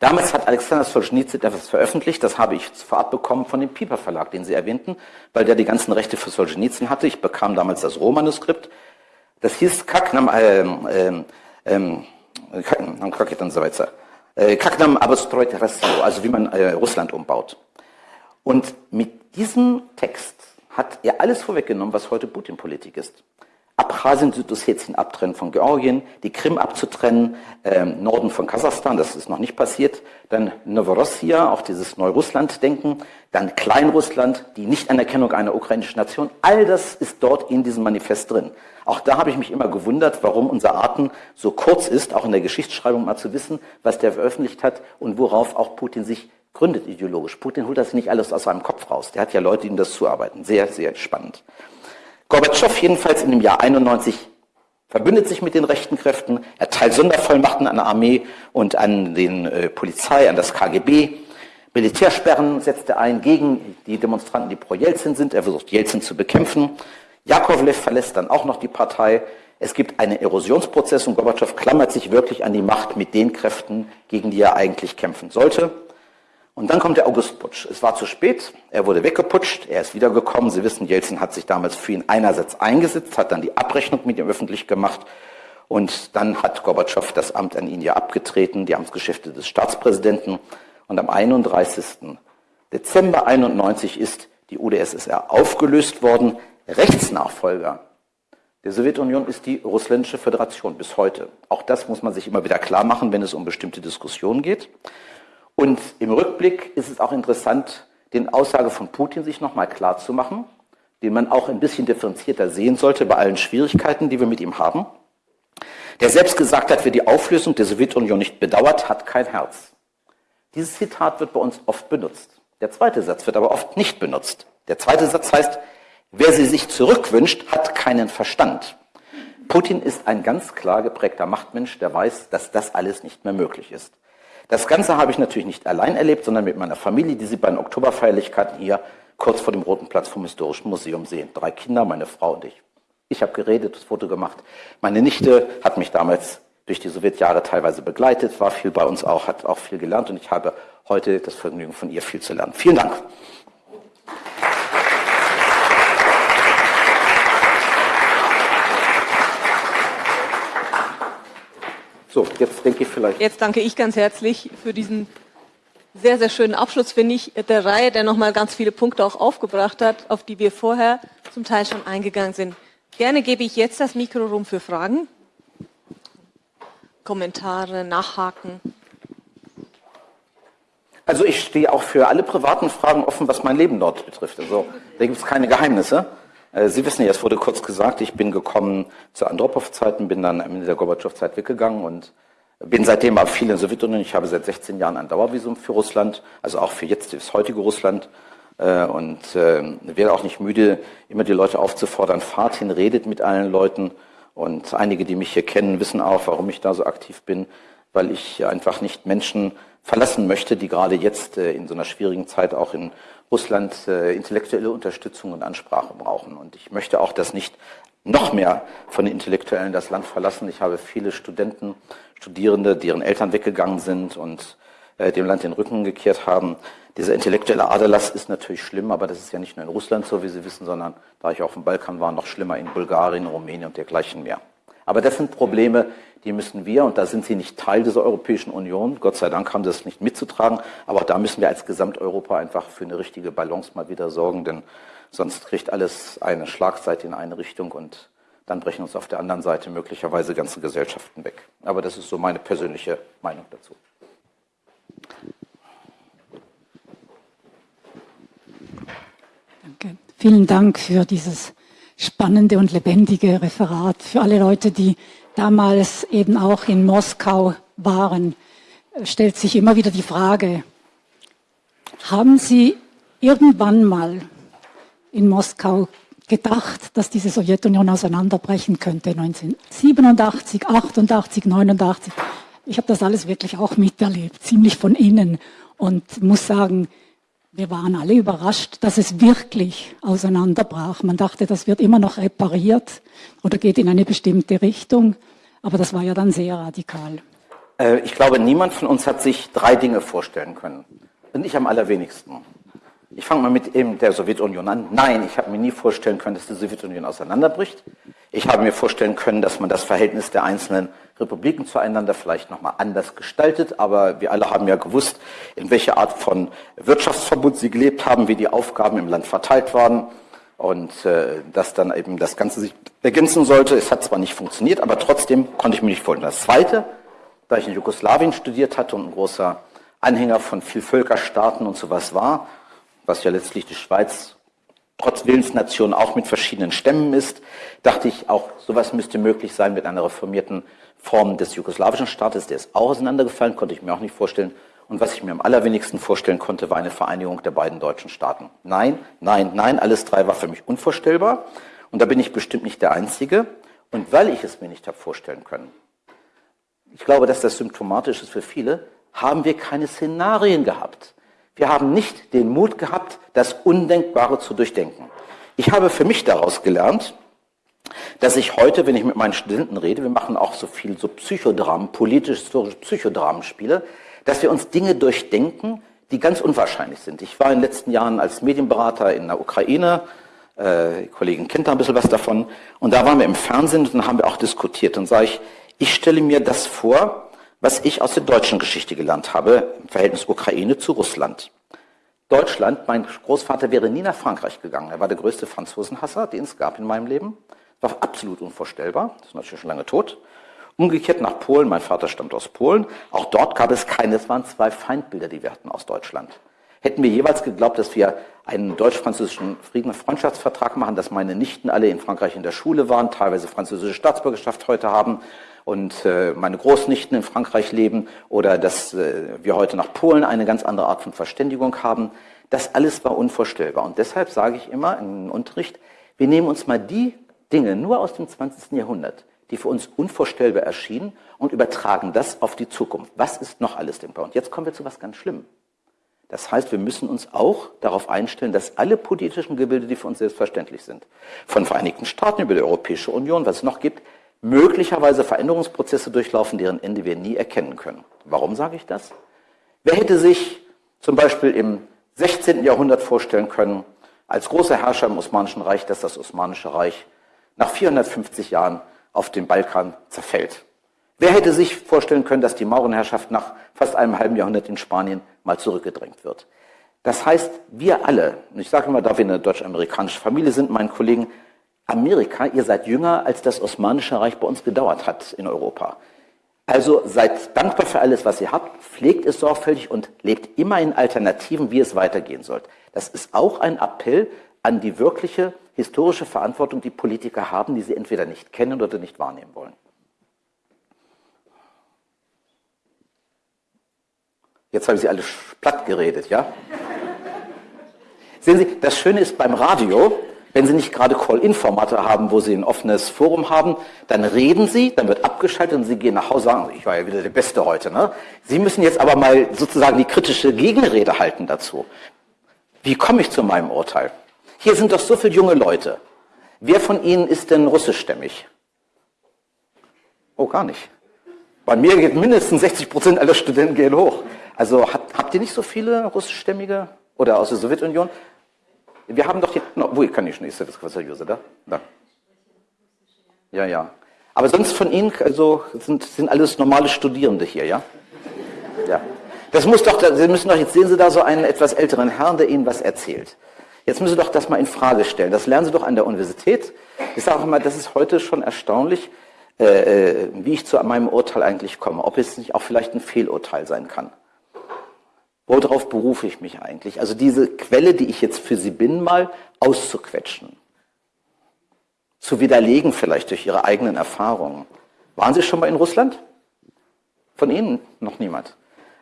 Damals hat Alexander Solzhenitsyn etwas veröffentlicht, das habe ich vorab bekommen von dem Piper Verlag, den Sie erwähnten, weil der die ganzen Rechte für Solzhenitsyn hatte. Ich bekam damals das Rohmanuskript. Das hieß Kaknam, ähm, ähm, ähm, Kaknam Abostroit Rasio, also wie man äh, Russland umbaut. Und mit diesem Text hat er alles vorweggenommen, was heute Putin-Politik ist. Abchasien, Südossetien abtrennen von Georgien, die Krim abzutrennen, ähm, Norden von Kasachstan, das ist noch nicht passiert, dann Novorossia, auch dieses Neurussland-Denken, dann Kleinrussland, die Nichtanerkennung einer ukrainischen Nation, all das ist dort in diesem Manifest drin. Auch da habe ich mich immer gewundert, warum unser Atem so kurz ist, auch in der Geschichtsschreibung mal zu wissen, was der veröffentlicht hat und worauf auch Putin sich gründet ideologisch. Putin holt das nicht alles aus seinem Kopf raus. Der hat ja Leute, die ihm das zuarbeiten. Sehr, sehr spannend. Gorbatschow jedenfalls in dem Jahr 91 verbündet sich mit den rechten Kräften, erteilt Sondervollmachten an der Armee und an den äh, Polizei, an das KGB. Militärsperren setzt er ein gegen die Demonstranten, die pro Jelzin sind. Er versucht, Jelzin zu bekämpfen. Jakovlev verlässt dann auch noch die Partei. Es gibt einen Erosionsprozess und Gorbatschow klammert sich wirklich an die Macht mit den Kräften, gegen die er eigentlich kämpfen sollte. Und dann kommt der Augustputsch. Es war zu spät, er wurde weggeputscht, er ist wiedergekommen. Sie wissen, Jelzin hat sich damals für ihn einerseits eingesetzt, hat dann die Abrechnung mit ihm öffentlich gemacht und dann hat Gorbatschow das Amt an ihn ja abgetreten, die Amtsgeschäfte des Staatspräsidenten. Und am 31. Dezember 91 ist die UdSSR aufgelöst worden. Rechtsnachfolger der Sowjetunion ist die Russländische Föderation bis heute. Auch das muss man sich immer wieder klar machen, wenn es um bestimmte Diskussionen geht. Und im Rückblick ist es auch interessant, den Aussage von Putin sich nochmal klar zu machen, den man auch ein bisschen differenzierter sehen sollte bei allen Schwierigkeiten, die wir mit ihm haben. Der selbst gesagt hat, wer die Auflösung der Sowjetunion nicht bedauert, hat kein Herz. Dieses Zitat wird bei uns oft benutzt. Der zweite Satz wird aber oft nicht benutzt. Der zweite Satz heißt, wer sie sich zurückwünscht, hat keinen Verstand. Putin ist ein ganz klar geprägter Machtmensch, der weiß, dass das alles nicht mehr möglich ist. Das Ganze habe ich natürlich nicht allein erlebt, sondern mit meiner Familie, die Sie bei den Oktoberfeierlichkeiten hier kurz vor dem Roten Platz vom Historischen Museum sehen. Drei Kinder, meine Frau und ich. Ich habe geredet, das Foto gemacht. Meine Nichte hat mich damals durch die Sowjetjahre teilweise begleitet, war viel bei uns auch, hat auch viel gelernt und ich habe heute das Vergnügen, von ihr viel zu lernen. Vielen Dank. So, jetzt denke ich vielleicht. Jetzt danke ich ganz herzlich für diesen sehr, sehr schönen Abschluss, finde ich, der Reihe, der nochmal ganz viele Punkte auch aufgebracht hat, auf die wir vorher zum Teil schon eingegangen sind. Gerne gebe ich jetzt das Mikro rum für Fragen, Kommentare, Nachhaken. Also ich stehe auch für alle privaten Fragen offen, was mein Leben dort betrifft. Also da gibt es keine Geheimnisse. Äh, Sie wissen ja, es wurde kurz gesagt, ich bin gekommen zu Andropow-Zeiten, bin dann Ende der Gorbatschow-Zeit weggegangen und bin seitdem auch viel in Sowjetunion. Ich habe seit 16 Jahren ein Dauervisum für Russland, also auch für jetzt das heutige Russland. Äh, und äh, werde auch nicht müde, immer die Leute aufzufordern, fahrt hin, redet mit allen Leuten. Und einige, die mich hier kennen, wissen auch, warum ich da so aktiv bin, weil ich einfach nicht Menschen verlassen möchte, die gerade jetzt in so einer schwierigen Zeit auch in Russland intellektuelle Unterstützung und Ansprache brauchen. Und ich möchte auch, dass nicht noch mehr von den Intellektuellen das Land verlassen. Ich habe viele Studenten, Studierende, deren Eltern weggegangen sind und äh, dem Land den Rücken gekehrt haben. Dieser intellektuelle Aderlass ist natürlich schlimm, aber das ist ja nicht nur in Russland so, wie Sie wissen, sondern da ich auf dem Balkan war, noch schlimmer in Bulgarien, Rumänien und dergleichen mehr. Aber das sind Probleme, die müssen wir, und da sind Sie nicht Teil dieser Europäischen Union, Gott sei Dank haben Sie das nicht mitzutragen, aber da müssen wir als Gesamteuropa einfach für eine richtige Balance mal wieder sorgen, denn sonst kriegt alles eine Schlagseite in eine Richtung und dann brechen uns auf der anderen Seite möglicherweise ganze Gesellschaften weg. Aber das ist so meine persönliche Meinung dazu. Danke. Vielen Dank für dieses spannende und lebendige Referat. Für alle Leute, die damals eben auch in Moskau waren, stellt sich immer wieder die Frage, haben Sie irgendwann mal in Moskau gedacht, dass diese Sowjetunion auseinanderbrechen könnte, 1987, 88, 89. Ich habe das alles wirklich auch miterlebt, ziemlich von innen und muss sagen, wir waren alle überrascht, dass es wirklich auseinanderbrach. Man dachte, das wird immer noch repariert oder geht in eine bestimmte Richtung, aber das war ja dann sehr radikal. Äh, ich glaube, niemand von uns hat sich drei Dinge vorstellen können. Und ich am allerwenigsten. Ich fange mal mit eben der Sowjetunion an. Nein, ich habe mir nie vorstellen können, dass die Sowjetunion auseinanderbricht. Ich habe mir vorstellen können, dass man das Verhältnis der einzelnen Republiken zueinander vielleicht nochmal anders gestaltet. Aber wir alle haben ja gewusst, in welcher Art von Wirtschaftsverbund sie gelebt haben, wie die Aufgaben im Land verteilt waren und äh, dass dann eben das Ganze sich ergänzen sollte. Es hat zwar nicht funktioniert, aber trotzdem konnte ich mir nicht vorstellen. Das Zweite, da ich in Jugoslawien studiert hatte und ein großer Anhänger von Vielvölkerstaaten und sowas war, was ja letztlich die Schweiz trotz Willensnation auch mit verschiedenen Stämmen ist, dachte ich, auch sowas müsste möglich sein mit einer reformierten Form des jugoslawischen Staates. Der ist auch auseinandergefallen, konnte ich mir auch nicht vorstellen. Und was ich mir am allerwenigsten vorstellen konnte, war eine Vereinigung der beiden deutschen Staaten. Nein, nein, nein, alles drei war für mich unvorstellbar. Und da bin ich bestimmt nicht der Einzige. Und weil ich es mir nicht habe vorstellen können, ich glaube, dass das symptomatisch ist für viele, haben wir keine Szenarien gehabt. Wir haben nicht den Mut gehabt, das Undenkbare zu durchdenken. Ich habe für mich daraus gelernt, dass ich heute, wenn ich mit meinen Studenten rede, wir machen auch so viel so Psychodramen, politisch-historische Psychodramen spiele, dass wir uns Dinge durchdenken, die ganz unwahrscheinlich sind. Ich war in den letzten Jahren als Medienberater in der Ukraine, äh, die Kollegen kennt da ein bisschen was davon, und da waren wir im Fernsehen und dann haben wir auch diskutiert. Und sage ich, ich stelle mir das vor, was ich aus der deutschen Geschichte gelernt habe im Verhältnis Ukraine zu Russland. Deutschland, mein Großvater wäre nie nach Frankreich gegangen. Er war der größte Franzosenhasser, den es gab in meinem Leben. War absolut unvorstellbar. Das ist natürlich schon lange tot. Umgekehrt nach Polen, mein Vater stammt aus Polen. Auch dort gab es keine, es waren zwei Feindbilder, die wir hatten aus Deutschland. Hätten wir jeweils geglaubt, dass wir einen deutsch-französischen Frieden- und Freundschaftsvertrag machen, dass meine Nichten alle in Frankreich in der Schule waren, teilweise französische Staatsbürgerschaft heute haben und äh, meine Großnichten in Frankreich leben oder dass äh, wir heute nach Polen eine ganz andere Art von Verständigung haben. Das alles war unvorstellbar. Und deshalb sage ich immer im Unterricht, wir nehmen uns mal die Dinge nur aus dem 20. Jahrhundert, die für uns unvorstellbar erschienen und übertragen das auf die Zukunft. Was ist noch alles denkbar? Und jetzt kommen wir zu was ganz Schlimmem. Das heißt, wir müssen uns auch darauf einstellen, dass alle politischen Gebilde, die für uns selbstverständlich sind, von Vereinigten Staaten über die Europäische Union, was es noch gibt, möglicherweise Veränderungsprozesse durchlaufen, deren Ende wir nie erkennen können. Warum sage ich das? Wer hätte sich zum Beispiel im 16. Jahrhundert vorstellen können, als großer Herrscher im Osmanischen Reich, dass das Osmanische Reich nach 450 Jahren auf dem Balkan zerfällt? Wer hätte sich vorstellen können, dass die Maurenherrschaft nach fast einem halben Jahrhundert in Spanien mal zurückgedrängt wird? Das heißt, wir alle, und ich sage immer, da wir eine deutsch-amerikanische Familie sind, meinen Kollegen, Amerika, ihr seid jünger, als das Osmanische Reich bei uns gedauert hat in Europa. Also seid dankbar für alles, was ihr habt, pflegt es sorgfältig und lebt immer in Alternativen, wie es weitergehen soll. Das ist auch ein Appell an die wirkliche historische Verantwortung, die Politiker haben, die sie entweder nicht kennen oder nicht wahrnehmen wollen. Jetzt habe ich Sie alle platt geredet, ja? Sehen Sie, das Schöne ist beim Radio, wenn Sie nicht gerade Call-In-Formate haben, wo Sie ein offenes Forum haben, dann reden Sie, dann wird abgeschaltet und Sie gehen nach Hause und sagen, ich war ja wieder der Beste heute. Ne? Sie müssen jetzt aber mal sozusagen die kritische Gegenrede halten dazu. Wie komme ich zu meinem Urteil? Hier sind doch so viele junge Leute. Wer von Ihnen ist denn russischstämmig? Oh, gar nicht. Bei mir geht mindestens 60 Prozent aller Studenten gehen hoch. Also habt, habt ihr nicht so viele russischstämmige oder aus der Sowjetunion? Wir haben doch hier, no, wo kann ich nicht, das User da? da. Ja, ja. Aber sonst von Ihnen, also sind, sind alles normale Studierende hier, ja? Ja. Das muss doch, Sie müssen doch, jetzt sehen Sie da so einen etwas älteren Herrn, der Ihnen was erzählt. Jetzt müssen Sie doch das mal in Frage stellen. Das lernen Sie doch an der Universität. Ich sage auch mal, das ist heute schon erstaunlich, äh, äh, wie ich zu meinem Urteil eigentlich komme. Ob es nicht auch vielleicht ein Fehlurteil sein kann. Worauf berufe ich mich eigentlich? Also diese Quelle, die ich jetzt für Sie bin, mal auszuquetschen. Zu widerlegen vielleicht durch Ihre eigenen Erfahrungen. Waren Sie schon mal in Russland? Von Ihnen noch niemand.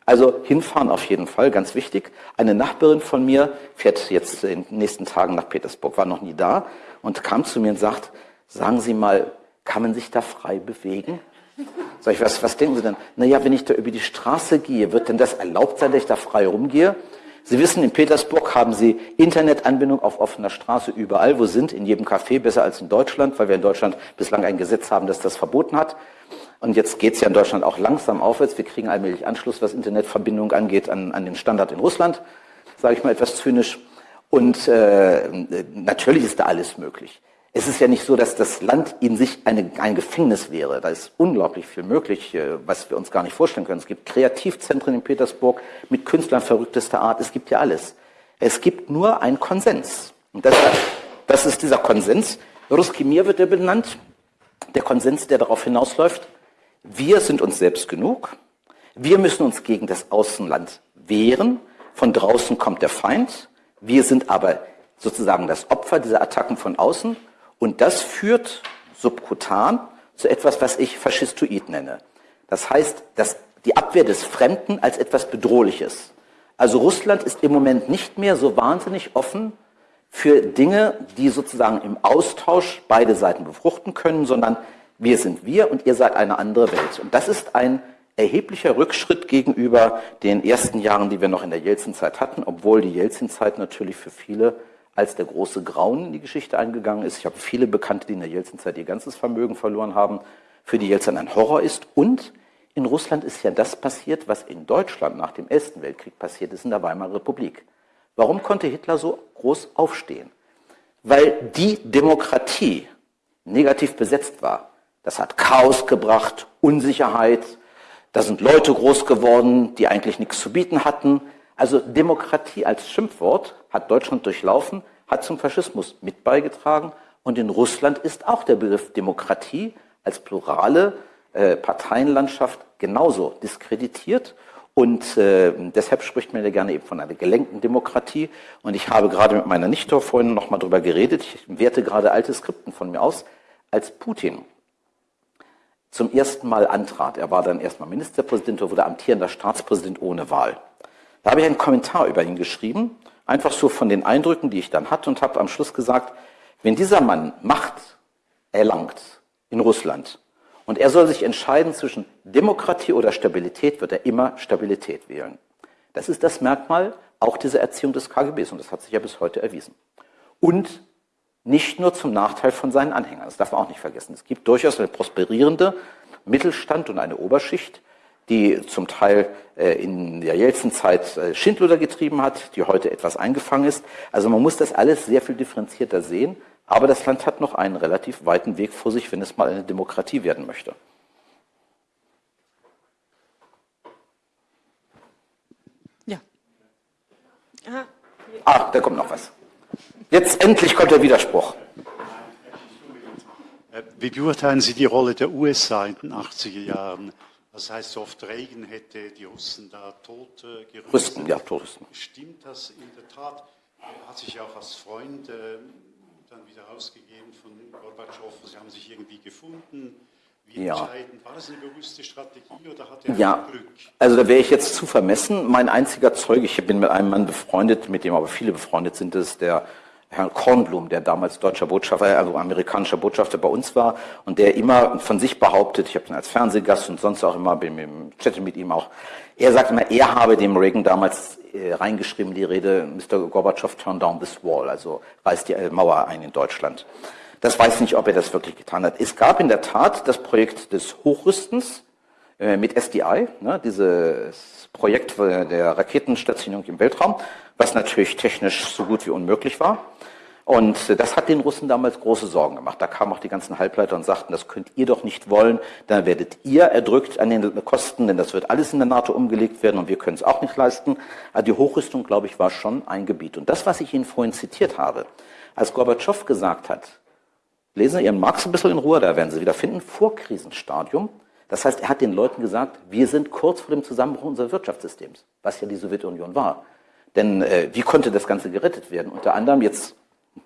Also hinfahren auf jeden Fall, ganz wichtig. Eine Nachbarin von mir fährt jetzt in den nächsten Tagen nach Petersburg, war noch nie da und kam zu mir und sagt, sagen Sie mal, kann man sich da frei bewegen? Sag ich, was, was denken Sie denn? Naja, wenn ich da über die Straße gehe, wird denn das erlaubt sein, dass ich da frei rumgehe? Sie wissen, in Petersburg haben Sie Internetanbindung auf offener Straße überall, wo sind, in jedem Café, besser als in Deutschland, weil wir in Deutschland bislang ein Gesetz haben, das das verboten hat. Und jetzt geht es ja in Deutschland auch langsam aufwärts. Wir kriegen allmählich Anschluss, was Internetverbindung angeht, an, an den Standard in Russland, sage ich mal etwas zynisch. Und äh, natürlich ist da alles möglich. Es ist ja nicht so, dass das Land in sich eine, ein Gefängnis wäre. Da ist unglaublich viel möglich, äh, was wir uns gar nicht vorstellen können. Es gibt Kreativzentren in Petersburg mit Künstlern verrücktester Art. Es gibt ja alles. Es gibt nur einen Konsens. Und das, das ist dieser Konsens. Ruski Mir wird er benannt. Der Konsens, der darauf hinausläuft, wir sind uns selbst genug. Wir müssen uns gegen das Außenland wehren. Von draußen kommt der Feind. Wir sind aber sozusagen das Opfer dieser Attacken von außen. Und das führt subkutan zu etwas, was ich Faschistoid nenne. Das heißt, dass die Abwehr des Fremden als etwas Bedrohliches. Also Russland ist im Moment nicht mehr so wahnsinnig offen für Dinge, die sozusagen im Austausch beide Seiten befruchten können, sondern wir sind wir und ihr seid eine andere Welt. Und das ist ein erheblicher Rückschritt gegenüber den ersten Jahren, die wir noch in der Jelzin-Zeit hatten, obwohl die Jelzin-Zeit natürlich für viele als der große Grauen in die Geschichte eingegangen ist. Ich habe viele Bekannte, die in der Jelzin-Zeit ihr ganzes Vermögen verloren haben, für die Jelzin ein Horror ist. Und in Russland ist ja das passiert, was in Deutschland nach dem Ersten Weltkrieg passiert ist in der Weimarer Republik. Warum konnte Hitler so groß aufstehen? Weil die Demokratie negativ besetzt war. Das hat Chaos gebracht, Unsicherheit. Da sind Leute groß geworden, die eigentlich nichts zu bieten hatten. Also Demokratie als Schimpfwort hat Deutschland durchlaufen, hat zum Faschismus mit beigetragen. Und in Russland ist auch der Begriff Demokratie als plurale äh, Parteienlandschaft genauso diskreditiert. Und äh, deshalb spricht man ja gerne eben von einer gelenkten Demokratie. Und ich habe gerade mit meiner Nichte vorhin noch mal drüber geredet. Ich werte gerade alte Skripten von mir aus. Als Putin zum ersten Mal antrat. Er war dann erstmal Ministerpräsident und wurde amtierender Staatspräsident ohne Wahl. Da habe ich einen Kommentar über ihn geschrieben, einfach so von den Eindrücken, die ich dann hatte und habe am Schluss gesagt, wenn dieser Mann Macht erlangt in Russland und er soll sich entscheiden zwischen Demokratie oder Stabilität, wird er immer Stabilität wählen. Das ist das Merkmal auch dieser Erziehung des KGBs und das hat sich ja bis heute erwiesen. Und nicht nur zum Nachteil von seinen Anhängern. Das darf man auch nicht vergessen. Es gibt durchaus eine prosperierende Mittelstand und eine Oberschicht, die zum Teil äh, in der Jelzin-Zeit äh, Schindluder getrieben hat, die heute etwas eingefangen ist. Also man muss das alles sehr viel differenzierter sehen. Aber das Land hat noch einen relativ weiten Weg vor sich, wenn es mal eine Demokratie werden möchte. Ja. Aha. Ah, da kommt noch was. Jetzt endlich kommt der Widerspruch. Äh, wie beurteilen Sie die Rolle der USA in den 80er Jahren? Das heißt, so oft Regen hätte die Russen da tot äh, gerüstet. Rüsten, ja, totrüsten. Stimmt das in der Tat? Er hat sich auch als Freund äh, dann wieder ausgegeben von Gorbatschow. Sie haben sich irgendwie gefunden. Wie ja. entscheidend? War das eine bewusste Strategie oder hat er ja. Glück? Also da wäre ich jetzt zu vermessen. Mein einziger Zeuge, ich bin mit einem Mann befreundet, mit dem aber viele befreundet sind, ist der Herrn Kornblum, der damals deutscher Botschafter, also amerikanischer Botschafter bei uns war und der immer von sich behauptet, ich habe ihn als Fernsehgast und sonst auch immer, bin im Chat mit ihm auch, er sagt immer, er habe dem Reagan damals äh, reingeschrieben, die Rede, Mr. Gorbatschow turn down this wall, also reißt die Mauer ein in Deutschland. Das weiß ich nicht, ob er das wirklich getan hat. Es gab in der Tat das Projekt des Hochrüstens äh, mit SDI, ne, dieses Projekt der Raketenstationierung im Weltraum, was natürlich technisch so gut wie unmöglich war. Und das hat den Russen damals große Sorgen gemacht. Da kamen auch die ganzen Halbleiter und sagten, das könnt ihr doch nicht wollen, dann werdet ihr erdrückt an den Kosten, denn das wird alles in der NATO umgelegt werden und wir können es auch nicht leisten. Also die Hochrüstung, glaube ich, war schon ein Gebiet. Und das, was ich Ihnen vorhin zitiert habe, als Gorbatschow gesagt hat, lesen Sie Ihren Marx ein bisschen in Ruhe, da werden Sie wieder finden, Vorkrisenstadium. Das heißt, er hat den Leuten gesagt, wir sind kurz vor dem Zusammenbruch unseres Wirtschaftssystems, was ja die Sowjetunion war. Denn äh, wie konnte das Ganze gerettet werden? Unter anderem jetzt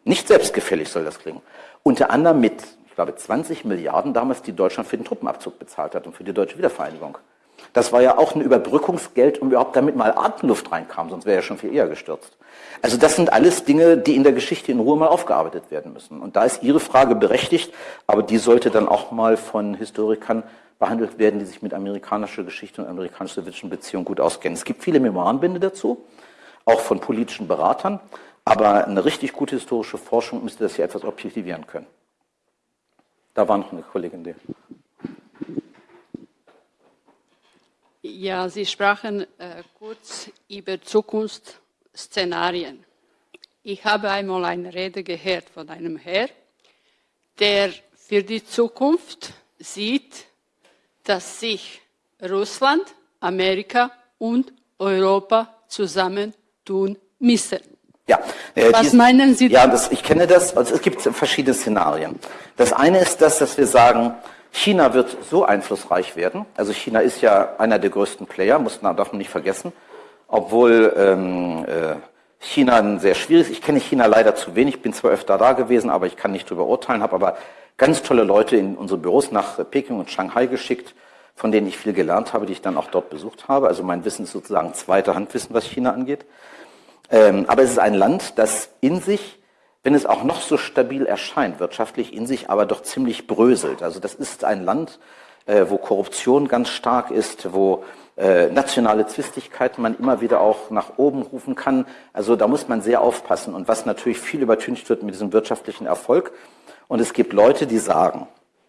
nicht selbstgefällig soll das klingen. Unter anderem mit, ich glaube, 20 Milliarden damals, die Deutschland für den Truppenabzug bezahlt hat und für die deutsche Wiedervereinigung. Das war ja auch ein Überbrückungsgeld, um überhaupt damit mal Atemluft reinkam, sonst wäre er schon viel eher gestürzt. Also das sind alles Dinge, die in der Geschichte in Ruhe mal aufgearbeitet werden müssen. Und da ist Ihre Frage berechtigt, aber die sollte dann auch mal von Historikern behandelt werden, die sich mit amerikanischer Geschichte und amerikanisch-sowjetischen Beziehungen gut auskennen. Es gibt viele Memoirenbände dazu, auch von politischen Beratern. Aber eine richtig gute historische Forschung müsste das hier etwas objektivieren können. Da war noch eine Kollegin, die. Ja, Sie sprachen äh, kurz über Zukunftsszenarien. Ich habe einmal eine Rede gehört von einem Herr, der für die Zukunft sieht, dass sich Russland, Amerika und Europa zusammentun müssen. Ja. Äh, Was dies, meinen Sie? Ja, das, ich kenne das. Also es gibt verschiedene Szenarien. Das eine ist das, dass wir sagen, China wird so einflussreich werden. Also China ist ja einer der größten Player, muss man, darf man nicht vergessen. Obwohl ähm, äh, China ein sehr schwieriges, ich kenne China leider zu wenig, bin zwar öfter da gewesen, aber ich kann nicht darüber urteilen, habe aber ganz tolle Leute in unsere Büros nach Peking und Shanghai geschickt, von denen ich viel gelernt habe, die ich dann auch dort besucht habe. Also mein Wissen ist sozusagen zweite Handwissen, was China angeht. Ähm, aber es ist ein Land, das in sich, wenn es auch noch so stabil erscheint, wirtschaftlich in sich aber doch ziemlich bröselt. Also das ist ein Land, äh, wo Korruption ganz stark ist, wo äh, nationale Zwistigkeiten man immer wieder auch nach oben rufen kann. Also da muss man sehr aufpassen. Und was natürlich viel übertüncht wird mit diesem wirtschaftlichen Erfolg. Und es gibt Leute, die sagen,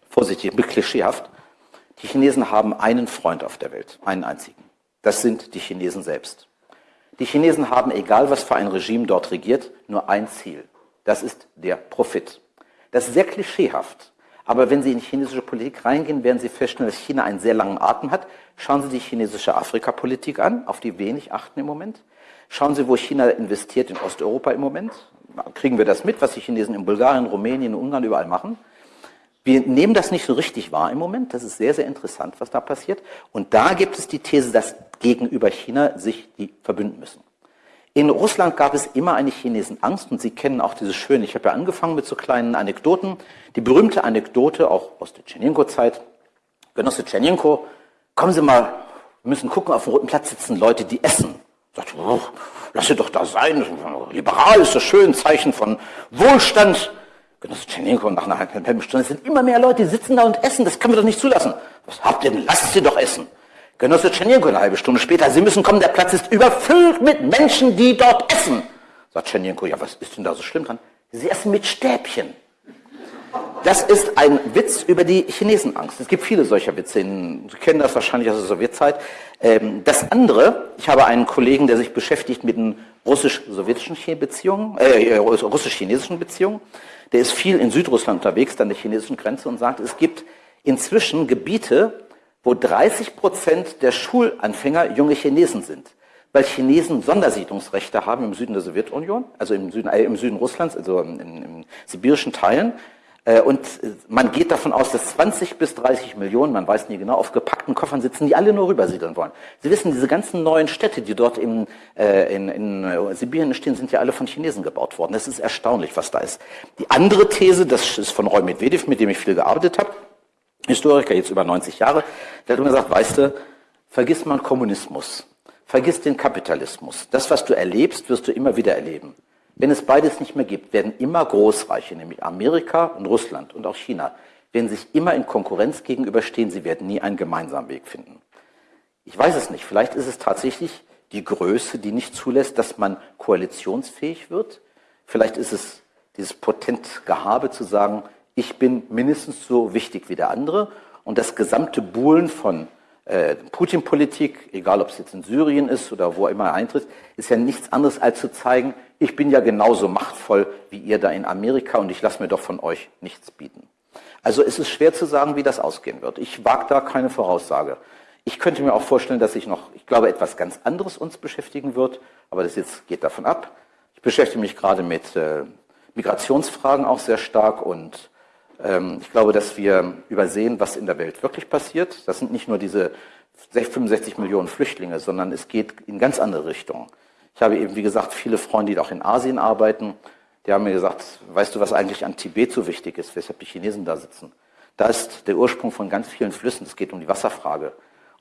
vorsichtig, klischeehaft, die Chinesen haben einen Freund auf der Welt, einen einzigen. Das sind die Chinesen selbst. Die Chinesen haben, egal was für ein Regime dort regiert, nur ein Ziel. Das ist der Profit. Das ist sehr klischeehaft. Aber wenn Sie in die chinesische Politik reingehen, werden Sie feststellen, dass China einen sehr langen Atem hat. Schauen Sie die chinesische Afrikapolitik an, auf die wenig achten im Moment. Schauen Sie, wo China investiert in Osteuropa im Moment. Kriegen wir das mit, was die Chinesen in Bulgarien, Rumänien, Ungarn überall machen? Wir nehmen das nicht so richtig wahr im Moment. Das ist sehr, sehr interessant, was da passiert. Und da gibt es die These, dass gegenüber China sich die verbünden müssen. In Russland gab es immer eine Chinesenangst und Sie kennen auch dieses schöne, ich habe ja angefangen mit so kleinen Anekdoten, die berühmte Anekdote auch aus der Tschernenko-Zeit. Genosse Tschernenko, kommen Sie mal, wir müssen gucken, auf dem Roten Platz sitzen Leute, die essen. Sagt, oh, lass sie doch da sein, liberal ist das schön, Zeichen von Wohlstand. Genosse Tschernenko, nach einer halben Stunde sind immer mehr Leute, die sitzen da und essen, das können wir doch nicht zulassen. Was habt ihr denn? Lasst sie doch essen. Genosse Tschernenko eine halbe Stunde später, Sie müssen kommen, der Platz ist überfüllt mit Menschen, die dort essen. Sagt Tschernenko, ja, was ist denn da so schlimm dran? Sie essen mit Stäbchen. Das ist ein Witz über die Chinesenangst. Es gibt viele solcher Witze. Sie kennen das wahrscheinlich aus der Sowjetzeit. Ähm, das andere, ich habe einen Kollegen, der sich beschäftigt mit den russisch-sowjetischen Beziehungen, äh, russisch-chinesischen Beziehungen. Der ist viel in Südrussland unterwegs, an der chinesischen Grenze und sagt, es gibt inzwischen Gebiete, wo 30 Prozent der Schulanfänger junge Chinesen sind, weil Chinesen Sondersiedlungsrechte haben im Süden der Sowjetunion, also im Süden, äh, im Süden Russlands, also in, in sibirischen Teilen. Äh, und man geht davon aus, dass 20 bis 30 Millionen, man weiß nie genau, auf gepackten Koffern sitzen, die alle nur rübersiedeln wollen. Sie wissen, diese ganzen neuen Städte, die dort in, äh, in, in äh, Sibirien stehen, sind ja alle von Chinesen gebaut worden. Das ist erstaunlich, was da ist. Die andere These, das ist von Roy Medvedev, mit dem ich viel gearbeitet habe, Historiker, jetzt über 90 Jahre, der hat immer gesagt, weißt du, vergiss mal Kommunismus, vergiss den Kapitalismus. Das, was du erlebst, wirst du immer wieder erleben. Wenn es beides nicht mehr gibt, werden immer Großreiche, nämlich Amerika und Russland und auch China, werden sich immer in Konkurrenz gegenüberstehen. Sie werden nie einen gemeinsamen Weg finden. Ich weiß es nicht. Vielleicht ist es tatsächlich die Größe, die nicht zulässt, dass man koalitionsfähig wird. Vielleicht ist es dieses Potentgehabe zu sagen, ich bin mindestens so wichtig wie der andere und das gesamte Buhlen von Putin-Politik, egal ob es jetzt in Syrien ist oder wo immer er eintritt, ist ja nichts anderes als zu zeigen, ich bin ja genauso machtvoll wie ihr da in Amerika und ich lasse mir doch von euch nichts bieten. Also es ist schwer zu sagen, wie das ausgehen wird. Ich wage da keine Voraussage. Ich könnte mir auch vorstellen, dass sich noch, ich glaube, etwas ganz anderes uns beschäftigen wird, aber das jetzt geht davon ab. Ich beschäftige mich gerade mit äh, Migrationsfragen auch sehr stark und ich glaube, dass wir übersehen, was in der Welt wirklich passiert. Das sind nicht nur diese 65 Millionen Flüchtlinge, sondern es geht in ganz andere Richtungen. Ich habe eben, wie gesagt, viele Freunde, die auch in Asien arbeiten, die haben mir gesagt, weißt du, was eigentlich an Tibet so wichtig ist, weshalb die Chinesen da sitzen? Da ist der Ursprung von ganz vielen Flüssen. Es geht um die Wasserfrage.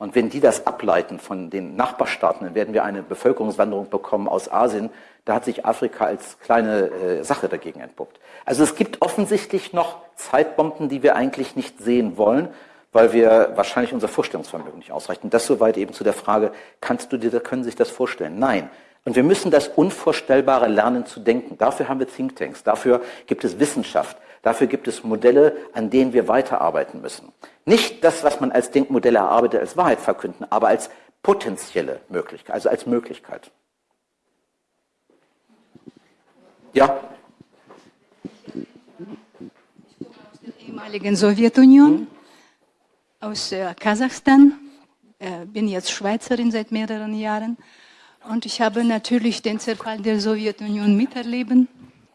Und wenn die das ableiten von den Nachbarstaaten, dann werden wir eine Bevölkerungswanderung bekommen aus Asien, da hat sich Afrika als kleine äh, Sache dagegen entpuppt. Also es gibt offensichtlich noch Zeitbomben, die wir eigentlich nicht sehen wollen, weil wir wahrscheinlich unser Vorstellungsvermögen nicht ausreichen. Das soweit eben zu der Frage, kannst du dir, können sich das vorstellen? Nein. Und wir müssen das Unvorstellbare lernen zu denken. Dafür haben wir Thinktanks, dafür gibt es Wissenschaft, dafür gibt es Modelle, an denen wir weiterarbeiten müssen. Nicht das, was man als Denkmodelle erarbeitet, als Wahrheit verkünden, aber als potenzielle Möglichkeit, also als Möglichkeit. Ja. Ich komme aus der ehemaligen Sowjetunion, hm? aus äh, Kasachstan, äh, bin jetzt Schweizerin seit mehreren Jahren und ich habe natürlich den Zerfall der Sowjetunion miterleben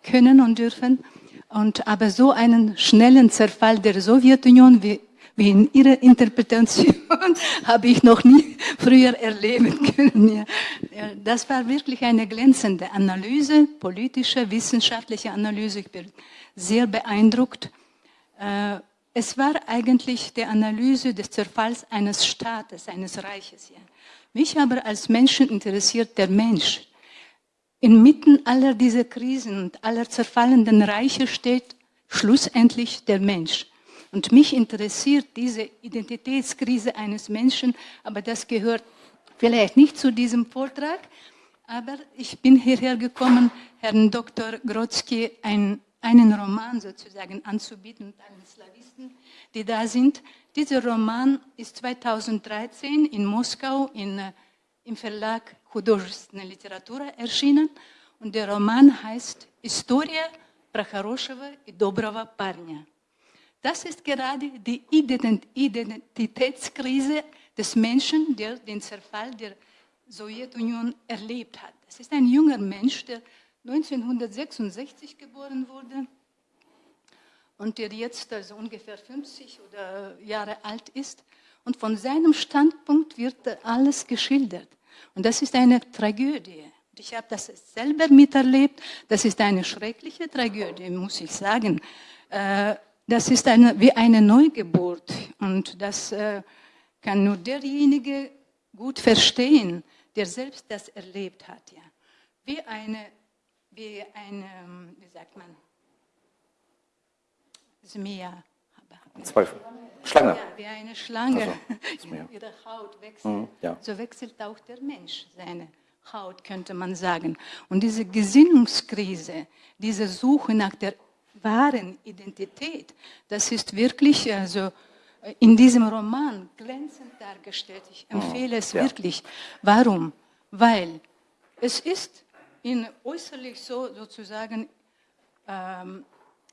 können und dürfen. Und aber so einen schnellen Zerfall der Sowjetunion wie wie in Ihrer Interpretation habe ich noch nie früher erleben können. Ja. Das war wirklich eine glänzende Analyse, politische, wissenschaftliche Analyse. Ich bin sehr beeindruckt. Äh, es war eigentlich die Analyse des Zerfalls eines Staates, eines Reiches. Ja. Mich aber als Menschen interessiert der Mensch. Inmitten aller dieser Krisen und aller zerfallenden Reiche steht schlussendlich der Mensch. Und mich interessiert diese Identitätskrise eines Menschen, aber das gehört vielleicht nicht zu diesem Vortrag. Aber ich bin hierher gekommen, Herrn Dr. Grodzki ein, einen Roman sozusagen anzubieten, allen Slawisten, die da sind. Dieser Roman ist 2013 in Moskau in, äh, im Verlag Художественная Literatur erschienen und der Roman heißt Historia Прохорошего и доброго парня. Das ist gerade die Identitätskrise des Menschen, der den Zerfall der Sowjetunion erlebt hat. Das ist ein junger Mensch, der 1966 geboren wurde und der jetzt also ungefähr 50 oder Jahre alt ist. Und von seinem Standpunkt wird alles geschildert. Und das ist eine Tragödie. Ich habe das selber miterlebt. Das ist eine schreckliche Tragödie, muss ich sagen. Äh, das ist eine, wie eine Neugeburt und das äh, kann nur derjenige gut verstehen, der selbst das erlebt hat. Ja. Wie eine, wie eine, wie sagt man, Zmea. Zweifel. Schlange. Ja, wie eine Schlange. Also, ihre Haut wechselt. Mhm, ja. So wechselt auch der Mensch seine Haut, könnte man sagen. Und diese Gesinnungskrise, diese Suche nach der wahren Identität, das ist wirklich also in diesem Roman glänzend dargestellt. Ich oh, empfehle es ja. wirklich. Warum? Weil es ist in äußerlich so sozusagen ähm,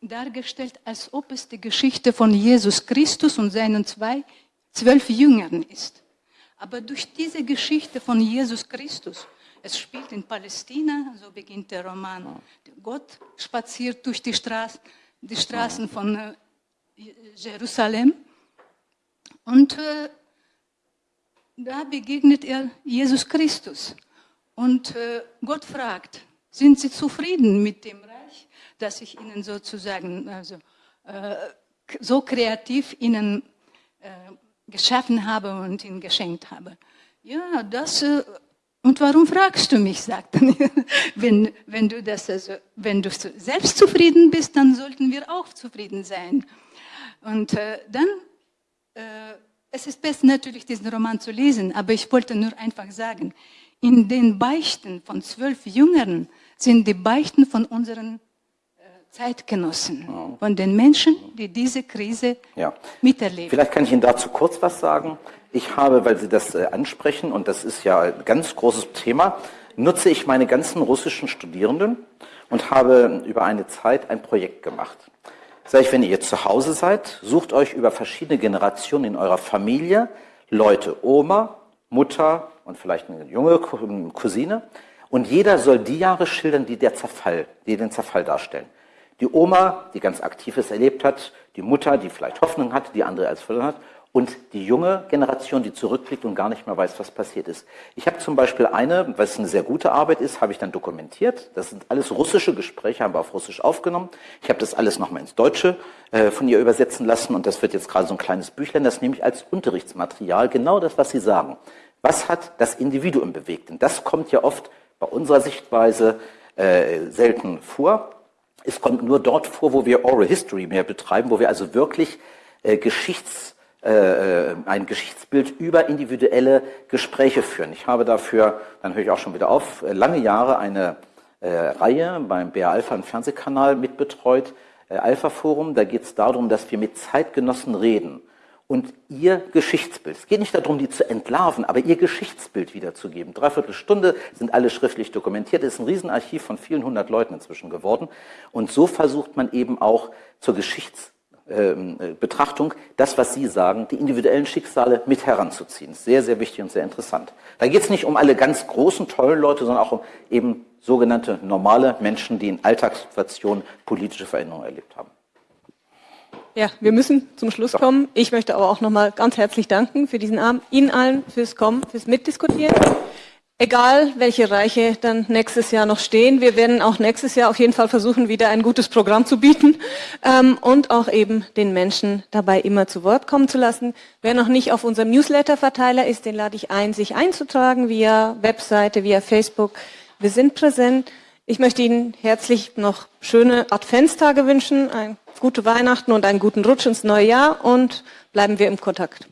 dargestellt, als ob es die Geschichte von Jesus Christus und seinen zwei, zwölf Jüngern ist. Aber durch diese Geschichte von Jesus Christus es spielt in Palästina, so beginnt der Roman. Gott spaziert durch die, Straß, die Straßen von äh, Jerusalem und äh, da begegnet er Jesus Christus. Und äh, Gott fragt, sind Sie zufrieden mit dem Reich, das ich Ihnen sozusagen also, äh, so kreativ Ihnen äh, geschaffen habe und Ihnen geschenkt habe? Ja, das äh, und warum fragst du mich, sagt er. wenn, wenn, du das also, wenn du selbst zufrieden bist, dann sollten wir auch zufrieden sein. Und äh, dann, äh, es ist besser natürlich, diesen Roman zu lesen, aber ich wollte nur einfach sagen, in den Beichten von zwölf Jüngern sind die Beichten von unseren Zeitgenossen, von den Menschen, die diese Krise ja. miterleben. Vielleicht kann ich Ihnen dazu kurz was sagen. Ich habe, weil Sie das äh, ansprechen, und das ist ja ein ganz großes Thema, nutze ich meine ganzen russischen Studierenden und habe über eine Zeit ein Projekt gemacht. Sag ich, wenn ihr zu Hause seid, sucht euch über verschiedene Generationen in eurer Familie Leute, Oma, Mutter und vielleicht eine junge Cousine, und jeder soll die Jahre schildern, die der Zerfall, die den Zerfall darstellen. Die Oma, die ganz Aktives erlebt hat, die Mutter, die vielleicht Hoffnung hat, die andere als verloren hat und die junge Generation, die zurückblickt und gar nicht mehr weiß, was passiert ist. Ich habe zum Beispiel eine, was eine sehr gute Arbeit ist, habe ich dann dokumentiert. Das sind alles russische Gespräche, haben wir auf Russisch aufgenommen. Ich habe das alles nochmal ins Deutsche äh, von ihr übersetzen lassen und das wird jetzt gerade so ein kleines Büchlein, das nehme ich als Unterrichtsmaterial, genau das, was Sie sagen. Was hat das Individuum bewegt? Und das kommt ja oft bei unserer Sichtweise äh, selten vor. Es kommt nur dort vor, wo wir Oral History mehr betreiben, wo wir also wirklich äh, Geschichts, äh, äh, ein Geschichtsbild über individuelle Gespräche führen. Ich habe dafür, dann höre ich auch schon wieder auf, äh, lange Jahre eine äh, Reihe beim BR Alpha im Fernsehkanal mitbetreut, äh, Alpha Forum. Da geht es darum, dass wir mit Zeitgenossen reden und ihr Geschichtsbild. Es geht nicht darum, die zu entlarven, aber ihr Geschichtsbild wiederzugeben. Dreiviertel Stunde sind alle schriftlich dokumentiert. Es ist ein Riesenarchiv von vielen hundert Leuten inzwischen geworden. Und so versucht man eben auch zur Geschichtsbetrachtung, das, was Sie sagen, die individuellen Schicksale mit heranzuziehen. Sehr, sehr wichtig und sehr interessant. Da geht es nicht um alle ganz großen, tollen Leute, sondern auch um eben sogenannte normale Menschen, die in Alltagssituationen politische Veränderungen erlebt haben. Ja, wir müssen zum Schluss kommen. Ich möchte aber auch nochmal ganz herzlich danken für diesen Abend, Ihnen allen fürs Kommen, fürs Mitdiskutieren. Egal, welche Reiche dann nächstes Jahr noch stehen, wir werden auch nächstes Jahr auf jeden Fall versuchen, wieder ein gutes Programm zu bieten ähm, und auch eben den Menschen dabei immer zu Wort kommen zu lassen. Wer noch nicht auf unserem Newsletter-Verteiler ist, den lade ich ein, sich einzutragen via Webseite, via Facebook. Wir sind präsent. Ich möchte Ihnen herzlich noch schöne Adventstage wünschen, ein gute Weihnachten und einen guten Rutsch ins neue Jahr und bleiben wir im Kontakt.